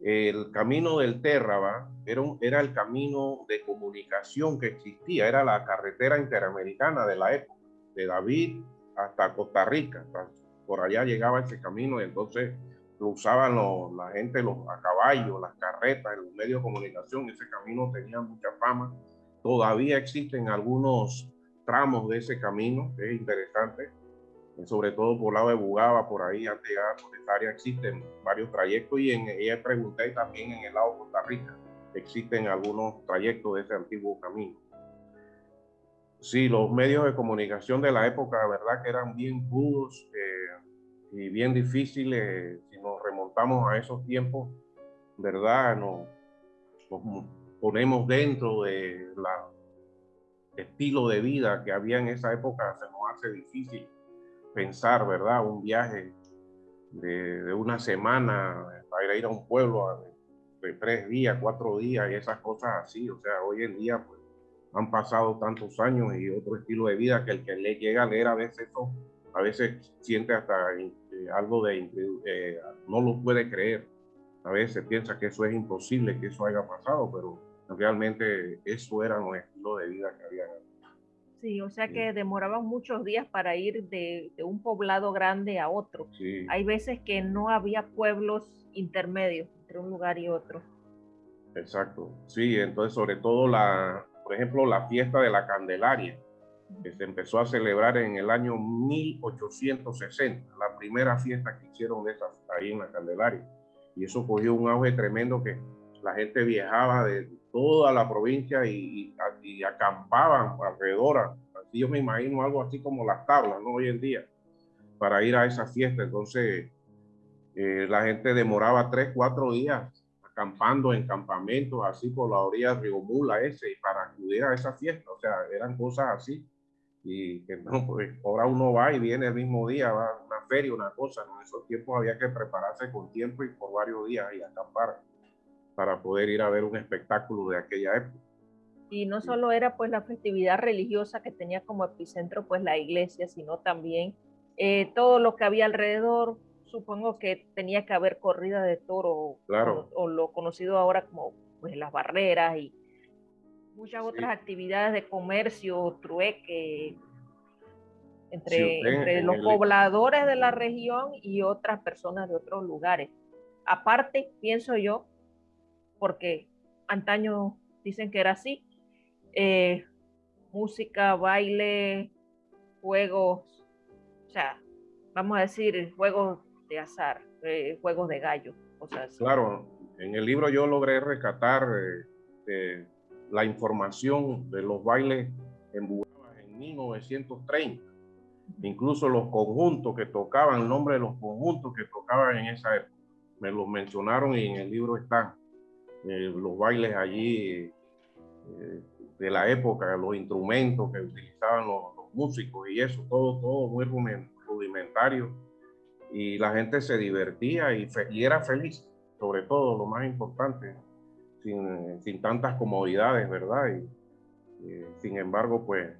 el camino del Terraba era, era el camino de comunicación que existía, era la carretera interamericana de la época, de David hasta Costa Rica. Por allá llegaba ese camino y entonces lo usaban la gente los, a caballo, las carretas, los medios de comunicación. Ese camino tenía mucha fama. Todavía existen algunos tramos de ese camino, que es interesante sobre todo por el lado de Bugaba, por ahí, antes de llegar esta área, existen varios trayectos y en ella pregunté también en el lado de Costa Rica. existen algunos trayectos de ese antiguo camino. Sí, los medios de comunicación de la época, verdad que eran bien pudos eh, y bien difíciles. Si nos remontamos a esos tiempos, verdad, nos, nos ponemos dentro de la estilo de vida que había en esa época, se nos hace difícil pensar, ¿verdad? Un viaje de, una semana para ir a un pueblo de tres días, cuatro días y esas cosas así. O sea, hoy en día pues, han pasado tantos años y otro estilo de vida que el que le llega a leer a veces eso, a veces siente hasta eh, algo de, eh, no lo puede creer. A veces piensa que eso es imposible, que eso haya pasado, pero realmente eso era un estilo de vida que había Sí, o sea que demoraban muchos días para ir de, un poblado grande a otro. Hay veces que no había pueblos intermedios entre un lugar y otro. Exacto. Sí, entonces sobre todo la, por ejemplo, la fiesta de la Candelaria, que se empezó a celebrar en el año 1860, la primera fiesta que hicieron de esas ahí en la Candelaria. Y eso cogió un auge tremendo que la gente viajaba de toda la provincia y, acampaban alrededor. Así yo me imagino algo así como las tablas, ¿no? Hoy en día, para ir a esa fiesta. Entonces, eh, la gente demoraba tres, cuatro días acampando en campamentos así por la orilla de Río Mula ese y para acudir a esa fiesta. O sea, eran cosas así. Y que no, pues ahora uno va y viene el mismo día, va a una feria, una cosa. En esos tiempos había que prepararse con tiempo y por varios días y acampar para poder ir a ver un espectáculo de aquella época. Y no solo era pues la festividad religiosa que tenía como epicentro pues la iglesia, sino también eh, todo lo que había alrededor. Supongo que tenía que haber corrida de toro claro. o, lo conocido ahora como pues las barreras y muchas otras actividades de comercio, trueque, entre, entre los pobladores de la región y otras personas de otros lugares. Aparte, pienso yo, porque antaño dicen que era así. Eh, música, baile, juegos, o sea, vamos a decir, juegos de azar, eh, juegos de gallo, cosas Claro, en el libro yo logré rescatar eh, la información de los bailes en Bugaba en 1930. Incluso los conjuntos que tocaban, el nombre de los conjuntos que tocaban en esa época. Me los mencionaron y en el libro están. Eh, los bailes allí eh, de la época, los instrumentos que utilizaban los, músicos y eso, todo, todo muy rudimentario. Y la gente se divertía y, era feliz, sobre todo, lo más importante, sin, tantas comodidades, ¿verdad? Y, eh, sin embargo, pues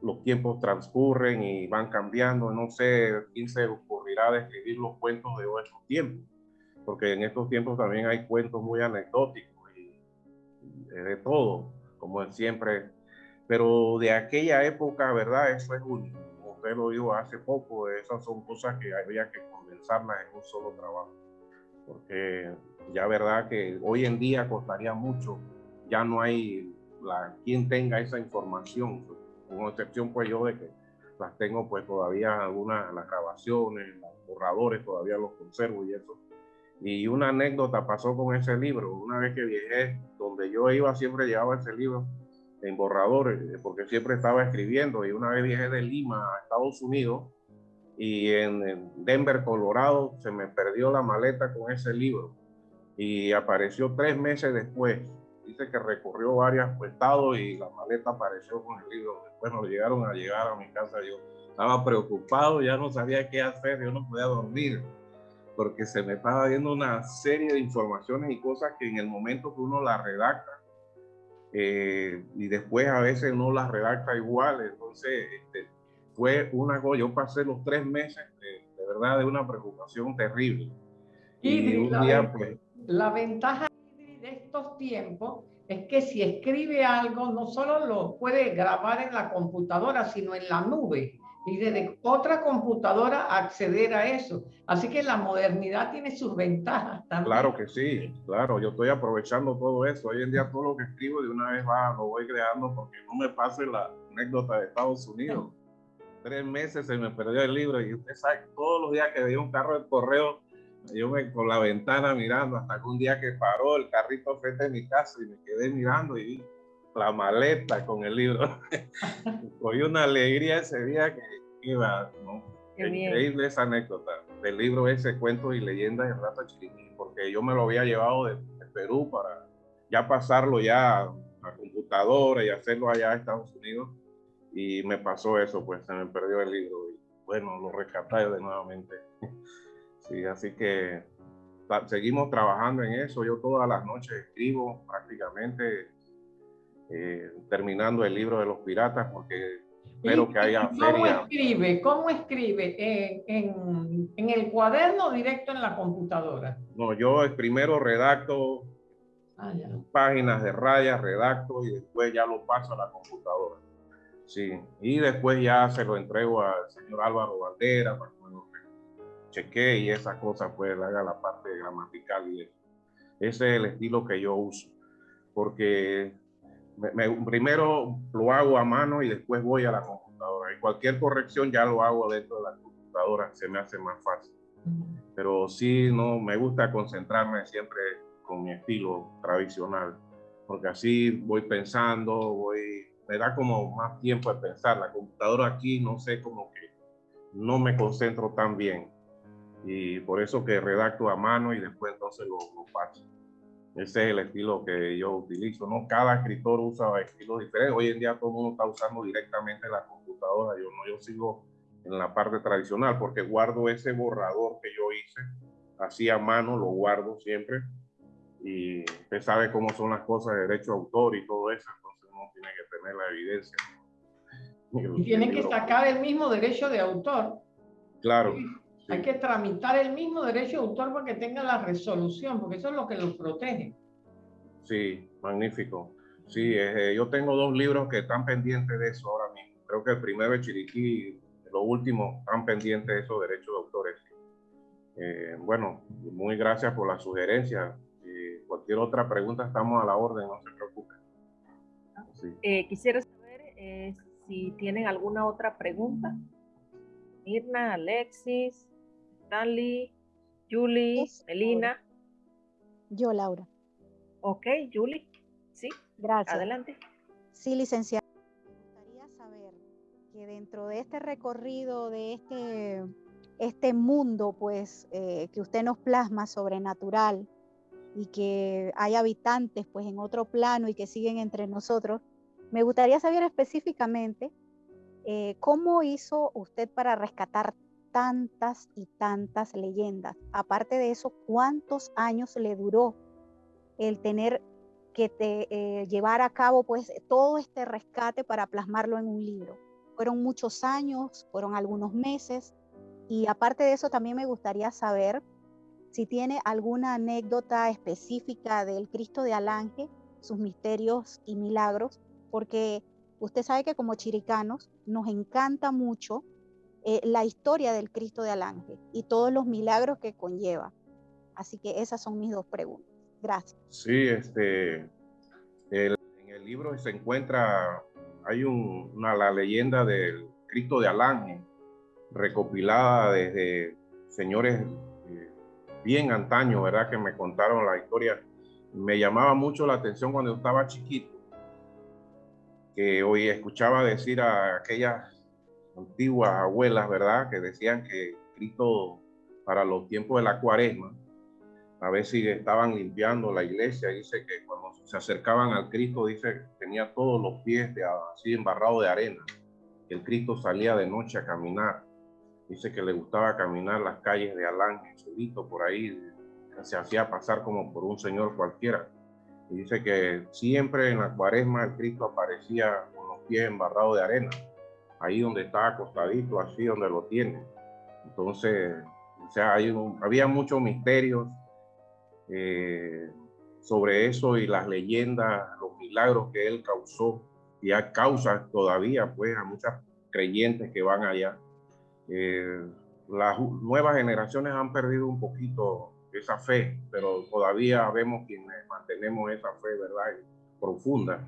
los tiempos transcurren y van cambiando. No sé quién se ocurrirá de escribir los cuentos de esos tiempos porque en estos tiempos también hay cuentos muy anecdóticos y, de todo, como siempre. Pero de aquella época, ¿verdad? Eso es único. Como usted lo dijo hace poco, esas son cosas que había que condensarlas en un solo trabajo. Porque ya, ¿verdad? Que hoy en día costaría mucho. Ya no hay quien tenga esa información, con excepción pues yo de que las tengo pues todavía algunas, las grabaciones, los borradores todavía los conservo y eso y una anécdota pasó con ese libro. Una vez que viajé, donde yo iba, siempre llevaba ese libro en borradores, eh, porque siempre estaba escribiendo. Y una vez viajé de Lima a Estados Unidos y en Denver, Colorado, se me perdió la maleta con ese libro. Y apareció tres meses después. Dice que recorrió varios estados y la maleta apareció con el libro. Después nos llegaron a llegar a mi casa. Yo estaba preocupado, ya no sabía qué hacer, yo no podía dormir porque se me estaba viendo una serie de informaciones y cosas que en el momento que uno las redacta, eh, y después a veces uno las redacta igual, entonces este, fue una cosa, yo pasé los tres meses de, verdad de una preocupación terrible. Y, un la, día, pues, la ventaja de estos tiempos es que si escribe algo, no solo lo puede grabar en la computadora, sino en la nube y desde otra computadora acceder a eso. Así que la modernidad tiene sus ventajas también. Claro que sí, claro, yo estoy aprovechando todo eso. Hoy en día todo lo que escribo de una vez va, lo voy creando porque no me pase la anécdota de Estados Unidos. Tres meses se me perdió el libro y usted sabe, todos los días que veía un carro de correo yo me con la ventana mirando hasta que un día que paró el carrito frente a mi casa y me quedé mirando y la maleta con el libro. [LAUGHS] Cogí una alegría ese día que iba, ¿no? Increíble esa anécdota del libro ese, Cuentos y Leyendas de Rata Chiriquí, porque yo me lo había llevado de, Perú para ya pasarlo ya a computadora y hacerlo allá a Estados Unidos. Y me pasó eso, pues se me perdió el libro. Y bueno, lo rescaté de nuevamente. [LAUGHS] Sí, así que seguimos trabajando en eso. Yo todas las noches escribo prácticamente eh, terminando el libro de los piratas porque espero que haya ¿Cómo escribe? ¿Cómo escribe? ¿En, en, el cuaderno directo en la computadora? No, yo primero redacto ah, páginas de rayas, redacto y después ya lo paso a la computadora. Sí, y después ya se lo entrego al señor Álvaro Valdera para que lo chequee y esas cosas, pues haga la parte gramatical y eso. Ese es el estilo que yo uso, porque primero lo hago a mano y después voy a la computadora. Y cualquier corrección ya lo hago dentro de la computadora, se me hace más fácil. Pero sí, no, me gusta concentrarme siempre con mi estilo tradicional, porque así voy pensando, voy, me da como más tiempo de pensar. La computadora aquí, no sé, como que no me concentro tan bien. Y por eso que redacto a mano y después entonces lo, lo paso. Ese es el estilo que yo utilizo, ¿no? Cada escritor usa estilos diferentes. Hoy en día todo el mundo está usando directamente la computadora. Yo no, yo sigo en la parte tradicional porque guardo ese borrador que yo hice, así a mano, lo guardo siempre. Y usted sabe cómo son las cosas de derecho de autor y todo eso, entonces uno tiene que tener la evidencia. Y tiene que sacar el mismo derecho de autor. Claro. Hay que tramitar el mismo derecho de autor para que tenga la resolución, porque eso es lo que los protege. Sí, magnífico. Sí, eh, yo tengo dos libros que están pendientes de eso ahora mismo. Creo que el primero es Chiriquí, los últimos están pendientes de esos derechos de autores. Eh, bueno, muy gracias por la sugerencia. cualquier otra pregunta estamos a la orden, no se preocupen. Eh, quisiera saber si tienen alguna otra pregunta. Mirna, Alexis, Stanley, Julie, Melina. Yo, Laura. Ok, Julie. Sí. Gracias. Adelante. Sí, licenciada. Me gustaría saber que dentro de este recorrido, de este, este mundo, pues, eh, que usted nos plasma sobrenatural y que hay habitantes, pues, en otro plano y que siguen entre nosotros, me gustaría saber específicamente eh, cómo hizo usted para rescatar tantas y tantas leyendas. Aparte de eso, ¿cuántos años le duró el tener que te, eh, llevar a cabo pues todo este rescate para plasmarlo en un libro? Fueron muchos años, fueron algunos meses y aparte de eso también me gustaría saber si tiene alguna anécdota específica del Cristo de Alange, sus misterios y milagros, porque usted sabe que como chiricanos nos encanta mucho eh, la historia del Cristo de Alange y todos los milagros que conlleva. Así que esas son mis dos preguntas. Gracias. Sí, este, en el libro se encuentra, hay una, la leyenda del Cristo de Alange, recopilada desde señores eh, bien antaño, ¿verdad? Que me contaron la historia. Me llamaba mucho la atención cuando estaba chiquito, que hoy escuchaba decir a aquellas antiguas abuelas, ¿verdad? Que decían que Cristo para los tiempos de la cuaresma, a si estaban limpiando la iglesia, dice que cuando se acercaban al Cristo, dice tenía todos los pies de, así embarrados de arena. El Cristo salía de noche a caminar. Dice que le gustaba caminar las calles de Alán, solito por ahí, se hacía pasar como por un señor cualquiera. Y dice que siempre en la cuaresma el Cristo aparecía con los pies embarrados de arena ahí donde está acostadito, así donde lo tiene. Entonces, o sea, había muchos misterios eh, sobre eso y las leyendas, los milagros que él causó y a causa todavía pues a muchas creyentes que van allá. Eh, las nuevas generaciones han perdido un poquito esa fe, pero todavía vemos quienes mantenemos esa fe, ¿verdad? Profunda.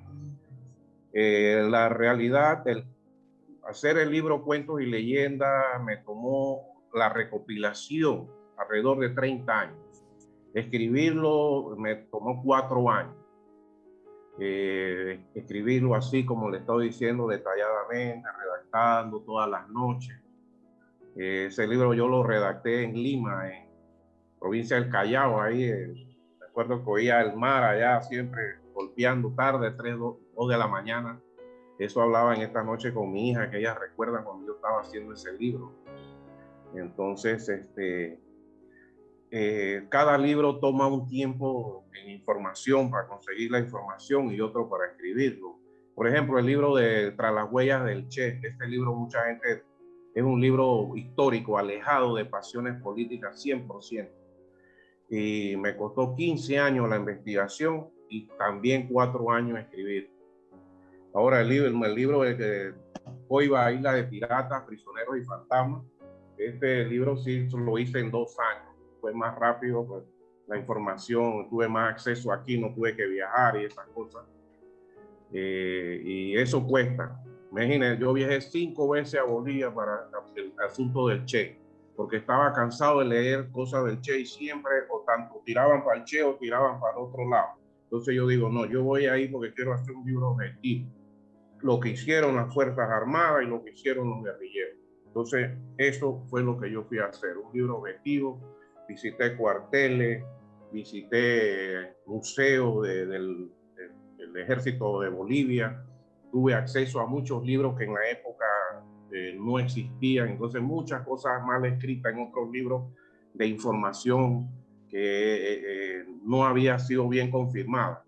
Eh, la realidad, el hacer el libro Cuentos y Leyendas me tomó la recopilación alrededor de 30 años. Escribirlo me tomó cuatro años. Eh, escribirlo así como le estoy diciendo detalladamente, redactando todas las noches. Eh, ese libro yo lo redacté en Lima, en provincia del Callao, ahí eh, recuerdo que oía el mar allá siempre golpeando tarde, 3, 2, de la mañana. Eso hablaba en esta noche con mi hija, que ella recuerda cuando yo estaba haciendo ese libro. Entonces, este, eh, cada libro toma un tiempo en información para conseguir la información y otro para escribirlo. Por ejemplo, el libro de Tras las huellas del Che, este libro mucha gente es un libro histórico, alejado de pasiones políticas 100%. Y me costó 15 años la investigación y también cuatro años escribir. Ahora el libro, el libro de que hoy va a Isla de Piratas, Prisioneros y Fantasmas, este libro sí lo hice en dos años fue más rápido, pues, la información, tuve más acceso aquí, no tuve que viajar y esas cosas. Eh, y eso cuesta. Imagínense, yo viajé cinco veces a Bolivia para el asunto del Che, porque estaba cansado de leer cosas del Che y siempre o tanto tiraban para el Che o tiraban para el otro lado. Entonces yo digo, no, yo voy ahí porque quiero hacer un libro objetivo. Lo que hicieron las Fuerzas Armadas y lo que hicieron los guerrilleros. Entonces, eso fue lo que yo fui a hacer, un libro objetivo visité cuarteles, visité museos del, ejército de Bolivia, tuve acceso a muchos libros que en la época eh, no existían, entonces muchas cosas mal escritas en otros libros de información que eh, eh, no había sido bien confirmada.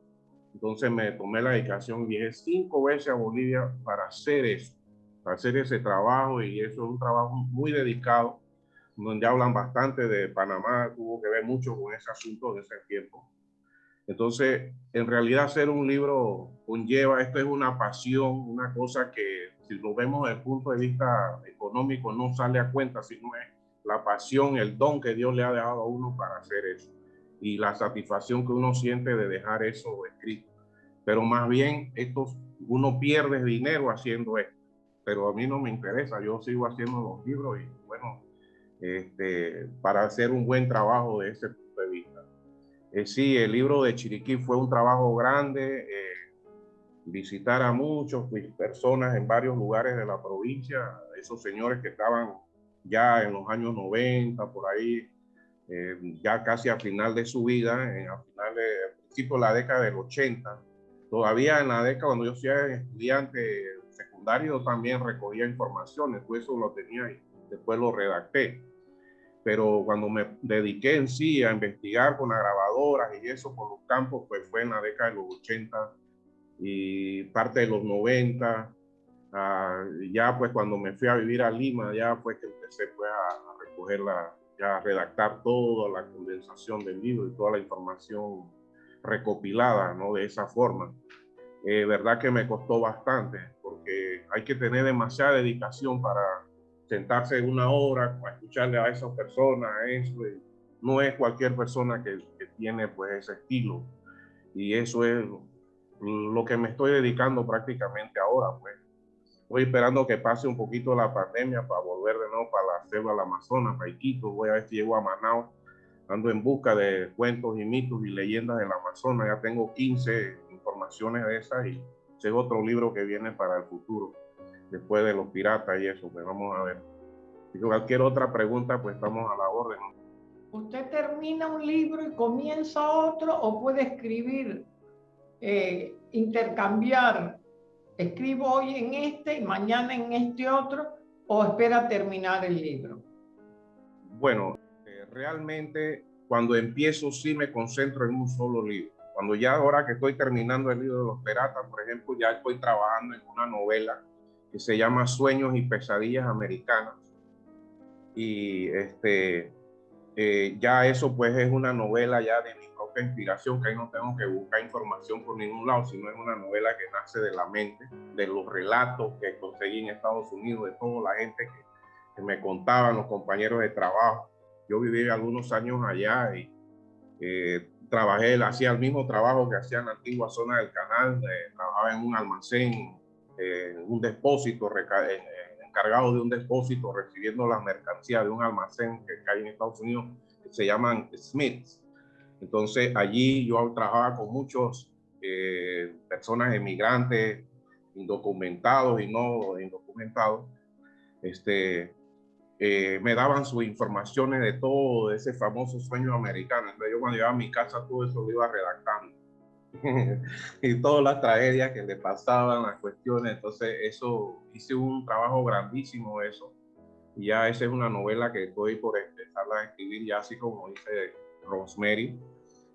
Entonces me tomé la dedicación, viajé cinco veces a Bolivia para hacer eso, para hacer ese trabajo y eso es un trabajo muy dedicado donde hablan bastante de Panamá, tuvo que ver mucho con ese asunto de ese tiempo. Entonces, en realidad hacer un libro conlleva, esto es una pasión, una cosa que si lo vemos desde el punto de vista económico no sale a cuenta, sino es la pasión, el don que Dios le ha dado a uno para hacer eso y la satisfacción que uno siente de dejar eso escrito. Pero más bien, esto, uno pierde dinero haciendo esto, pero a mí no me interesa, yo sigo haciendo los libros y bueno, este, para hacer un buen trabajo de ese punto de vista. Eh, sí, el libro de Chiriquí fue un trabajo grande, eh, visitar a muchas personas en varios lugares de la provincia, esos señores que estaban ya en los años 90, por ahí, eh, ya casi a final de su vida, en, a final de, principio de la década del 80. Todavía en la década, cuando yo era estudiante secundario, también recogía informaciones, pues eso lo tenía y después lo redacté pero cuando me dediqué en sí a investigar con las grabadoras y eso por los campos, pues fue en la década de los 80 y parte de los 90. Ah, ya pues cuando me fui a vivir a Lima, ya fue que empecé pues a, recoger la, ya redactar toda la condensación del libro y toda la información recopilada, ¿no? De esa forma. Eh, verdad que me costó bastante porque hay que tener demasiada dedicación para sentarse una hora escucharle a esas personas, eso, no es cualquier persona que, que, tiene pues ese estilo. Y eso es lo que me estoy dedicando prácticamente ahora, pues. Estoy esperando que pase un poquito la pandemia para volver de nuevo para la selva del Amazonas, para Iquitos, voy a ver si llego a Manaus. Ando en busca de cuentos y mitos y leyendas del Amazonas. Ya tengo 15 informaciones de esas y ese es otro libro que viene para el futuro después de los piratas y eso, pues vamos a ver. Si cualquier otra pregunta, pues estamos a la orden. ¿Usted termina un libro y comienza otro o puede escribir, eh, intercambiar? Escribo hoy en este y mañana en este otro o espera terminar el libro? Bueno, eh, realmente cuando empiezo sí me concentro en un solo libro. Cuando ya ahora que estoy terminando el libro de los piratas, por ejemplo, ya estoy trabajando en una novela que se llama Sueños y Pesadillas Americanas. Y este, eh, ya eso pues es una novela ya de mi propia inspiración, que ahí no tengo que buscar información por ningún lado, sino es una novela que nace de la mente, de los relatos que conseguí en Estados Unidos, de toda la gente que, me contaban, los compañeros de trabajo. Yo viví algunos años allá y eh, trabajé, hacía el mismo trabajo que hacía en la antigua zona del canal, eh, trabajaba en un almacén un depósito, encargado de un depósito recibiendo las mercancías de un almacén que hay en Estados Unidos que se llaman Smiths. Entonces allí yo trabajaba con muchos eh, personas emigrantes, indocumentados y no indocumentados. Este, eh, me daban sus informaciones de todo ese famoso sueño americano. Entonces yo cuando llegaba a mi casa todo eso lo iba redactando. [LAUGHS] y todas las tragedias que le pasaban, las cuestiones. Entonces eso, hice un trabajo grandísimo eso. Y ya esa es una novela que estoy por empezar a escribir, ya así como dice Rosemary.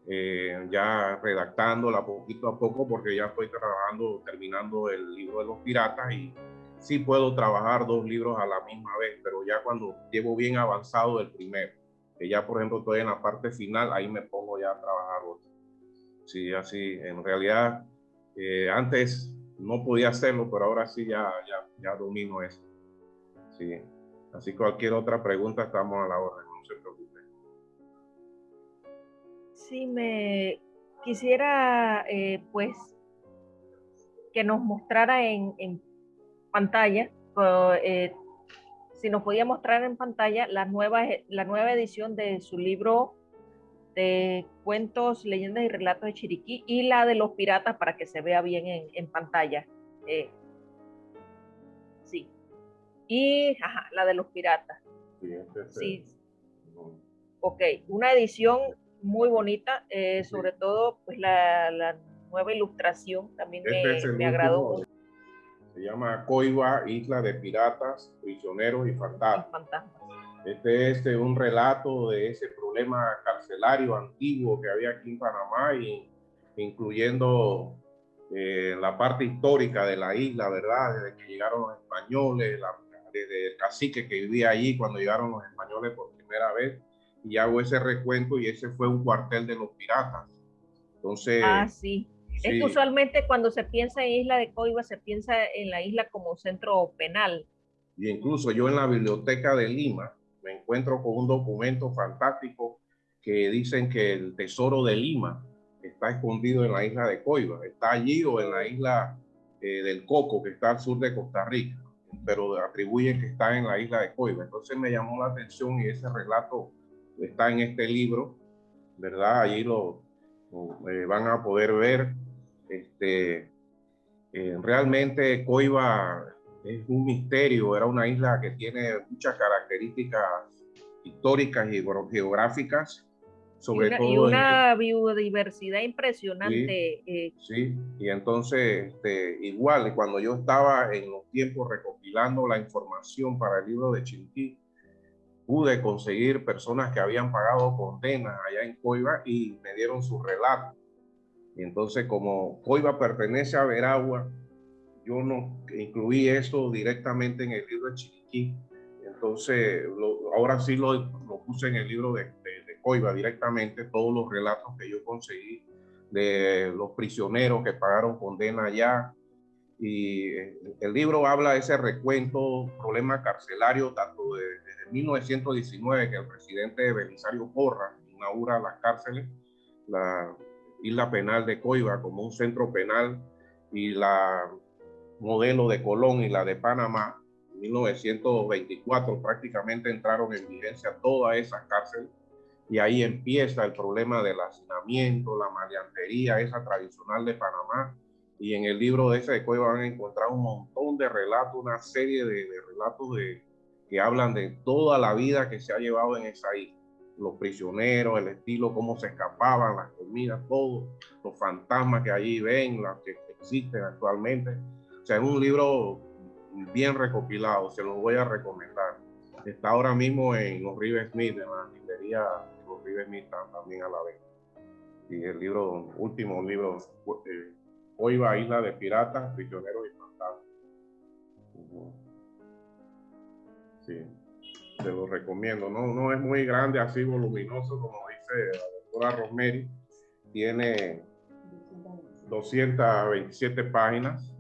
Eh, ya redactándola poquito a poco porque ya estoy trabajando, terminando el libro de los piratas y sí puedo trabajar dos libros a la misma vez, pero ya cuando llevo bien avanzado el primero, que ya por ejemplo estoy en la parte final, ahí me pongo ya a trabajar otro. Sí, así, en realidad eh, antes no podía hacerlo, pero ahora sí ya, ya, ya domino eso. Sí, así cualquier otra pregunta estamos a la orden, no se preocupe. Sí, me quisiera eh, pues que nos mostrara en, pantalla, eh, si nos podía mostrar en pantalla la nueva, la nueva edición de su libro de cuentos, leyendas y relatos de Chiriquí y la de los piratas para que se vea bien en, en pantalla. Eh, sí. Y ajá, la de los piratas. Sí. sí. Ok, una edición muy bonita, eh, sobre todo pues la, la, nueva ilustración también este me, me agradó mucho. Se llama Coiba, Isla de Piratas, Prisioneros y Fantasmas. Este es este, un relato de ese problema carcelario antiguo que había aquí en Panamá, y, incluyendo eh, la parte histórica de la isla, ¿verdad? Desde que llegaron los españoles, desde el cacique que vivía allí cuando llegaron los españoles por primera vez, y hago ese recuento y ese fue un cuartel de los piratas. Entonces, ah, sí. Es que usualmente cuando se piensa en Isla de Coiba, se piensa en la isla como centro penal. Y incluso yo en la biblioteca de Lima me encuentro con un documento fantástico que dicen que el tesoro de Lima está escondido en la isla de Coiba. Está allí o en la isla eh, del Coco, que está al sur de Costa Rica, pero atribuyen que está en la isla de Coiba. Entonces me llamó la atención y ese relato está en este libro, ¿verdad? Allí lo, eh, van a poder ver este, eh, realmente Coiba es un misterio, era una isla que tiene muchas características históricas y geográficas, sobre y todo. Y una biodiversidad impresionante. Sí, eh. sí, y entonces, este, igual, cuando yo estaba en los tiempos recopilando la información para el libro de Chinquí, pude conseguir personas que habían pagado condenas allá en Coiba y me dieron su relato. Y entonces, como Coiba pertenece a Veragua, yo no incluí eso directamente en el libro de Chiriquí. Entonces, ahora sí lo, lo, puse en el libro de, de, Coiba directamente, todos los relatos que yo conseguí de los prisioneros que pagaron condena allá. Y eh, el libro habla de ese recuento, problema carcelario, tanto desde 1919, que el presidente Belisario Porra inaugura las cárceles, la, Isla Penal de Coiba como un centro penal y la modelo de Colón y la de Panamá, en 1924 prácticamente entraron en vigencia todas esas cárceles y ahí empieza el problema del hacinamiento, la maleantería, esa tradicional de Panamá. Y en el libro de ese de Coiba van a encontrar un montón de relatos, una serie de, de relatos de, que hablan de toda la vida que se ha llevado en esa isla los prisioneros, el estilo, cómo se escapaban, las comidas, todo, los fantasmas que allí ven, las que existen actualmente. O sea, es un libro bien recopilado, se lo voy a recomendar. Está ahora mismo en los River Smith, en la librería los River Smith también a la vez. Y el libro, último libro, eh, Hoy va a Isla de Piratas, Prisioneros y Fantasmas. Sí te lo recomiendo. No, no es muy grande, así voluminoso, como dice la doctora Rosemary. Tiene 227 páginas.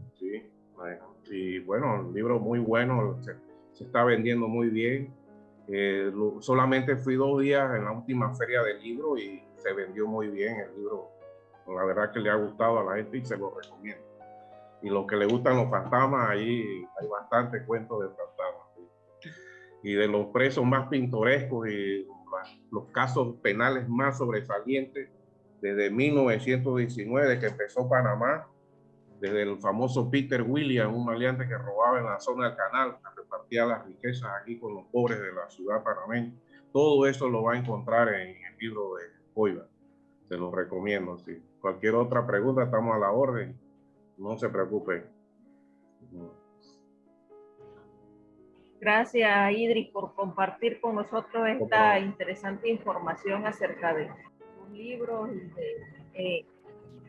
Y bueno, el libro muy bueno, se, está vendiendo muy bien. Eh, solamente fui dos días en la última feria del libro y se vendió muy bien el libro. La verdad que le ha gustado a la gente y se lo recomiendo. Y los que le gustan los fantasmas, ahí hay bastante cuentos de fantasmas y de los presos más pintorescos y los casos penales más sobresalientes desde 1919 que empezó Panamá, desde el famoso Peter William, un maleante que robaba en la zona del canal, repartía las riquezas aquí con los pobres de la ciudad panameña. Todo eso lo va a encontrar en el libro de Oiva. Se lo recomiendo. Sí. Cualquier otra pregunta, estamos a la orden. No se preocupen. Gracias, Idris, por compartir con nosotros esta interesante información acerca de sus libros y de eh,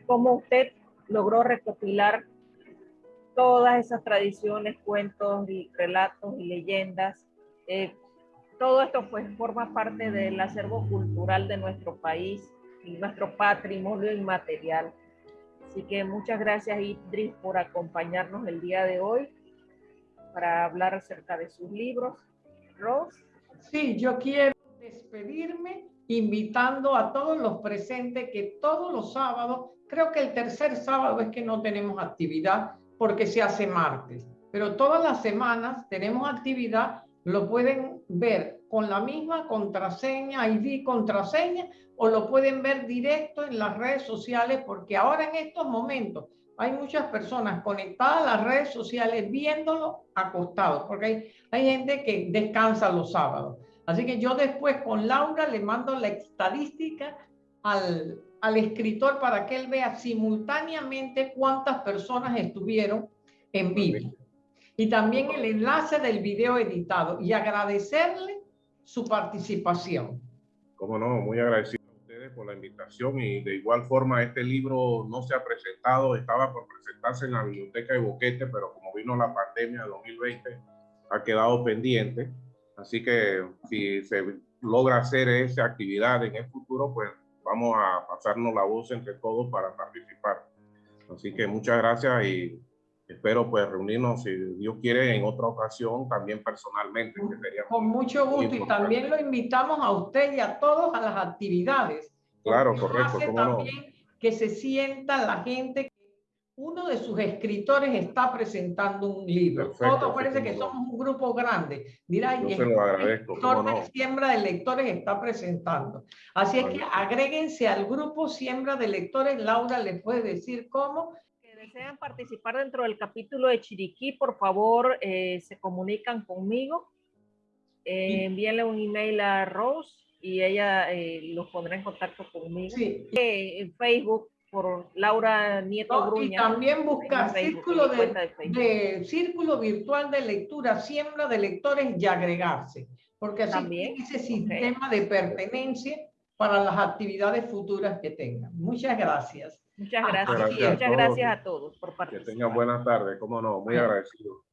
cómo usted logró recopilar todas esas tradiciones, cuentos y relatos y leyendas. Eh, todo esto pues forma parte del acervo cultural de nuestro país y nuestro patrimonio inmaterial. Así que muchas gracias Idris por acompañarnos el día de hoy para hablar acerca de sus libros. Rose. Sí, yo quiero despedirme invitando a todos los presentes que todos los sábados, creo que el tercer sábado es que no tenemos actividad porque se hace martes, pero todas las semanas tenemos actividad, lo pueden ver con la misma contraseña, ID contraseña, o lo pueden ver directo en las redes sociales porque ahora en estos momentos hay muchas personas conectadas a las redes sociales viéndolo acostados, porque hay, gente que descansa los sábados. Así que yo después con Laura le mando la estadística al, al escritor para que él vea simultáneamente cuántas personas estuvieron en vivo. Y también el enlace del video editado y agradecerle su participación. Cómo no, muy agradecido por la invitación y de igual forma este libro no se ha presentado, estaba por presentarse en la biblioteca de Boquete, pero como vino la pandemia de 2020 ha quedado pendiente. Así que si se logra hacer esa actividad en el futuro, pues vamos a pasarnos la voz entre todos para participar. Así que muchas gracias y espero pues reunirnos, si Dios quiere, en otra ocasión, también personalmente. Con mucho gusto y también lo invitamos a usted y a todos a las actividades Claro, correcto. también que se sienta la gente que uno de sus escritores está presentando un libro. Todo parece que somos un grupo grande. Dirá, y el escritor de Siembra de Lectores está presentando. Así es que agréguense al grupo Siembra de Lectores. Laura le puede decir cómo. Que desean participar dentro del capítulo de Chiriquí, por favor, eh, se comunican conmigo. Eh, envíenle un email a Rose y ella eh, los pondrá en contacto conmigo. Sí. Eh, en Facebook por Laura Nieto Gruña. Y también buscar círculo, de, círculo virtual de lectura, siembra de lectores y agregarse. Porque así también ese sistema de pertenencia para las actividades futuras que tengan. Muchas gracias. Muchas gracias. Muchas gracias a todos por participar. Que tengan buenas tardes, cómo no, muy agradecido.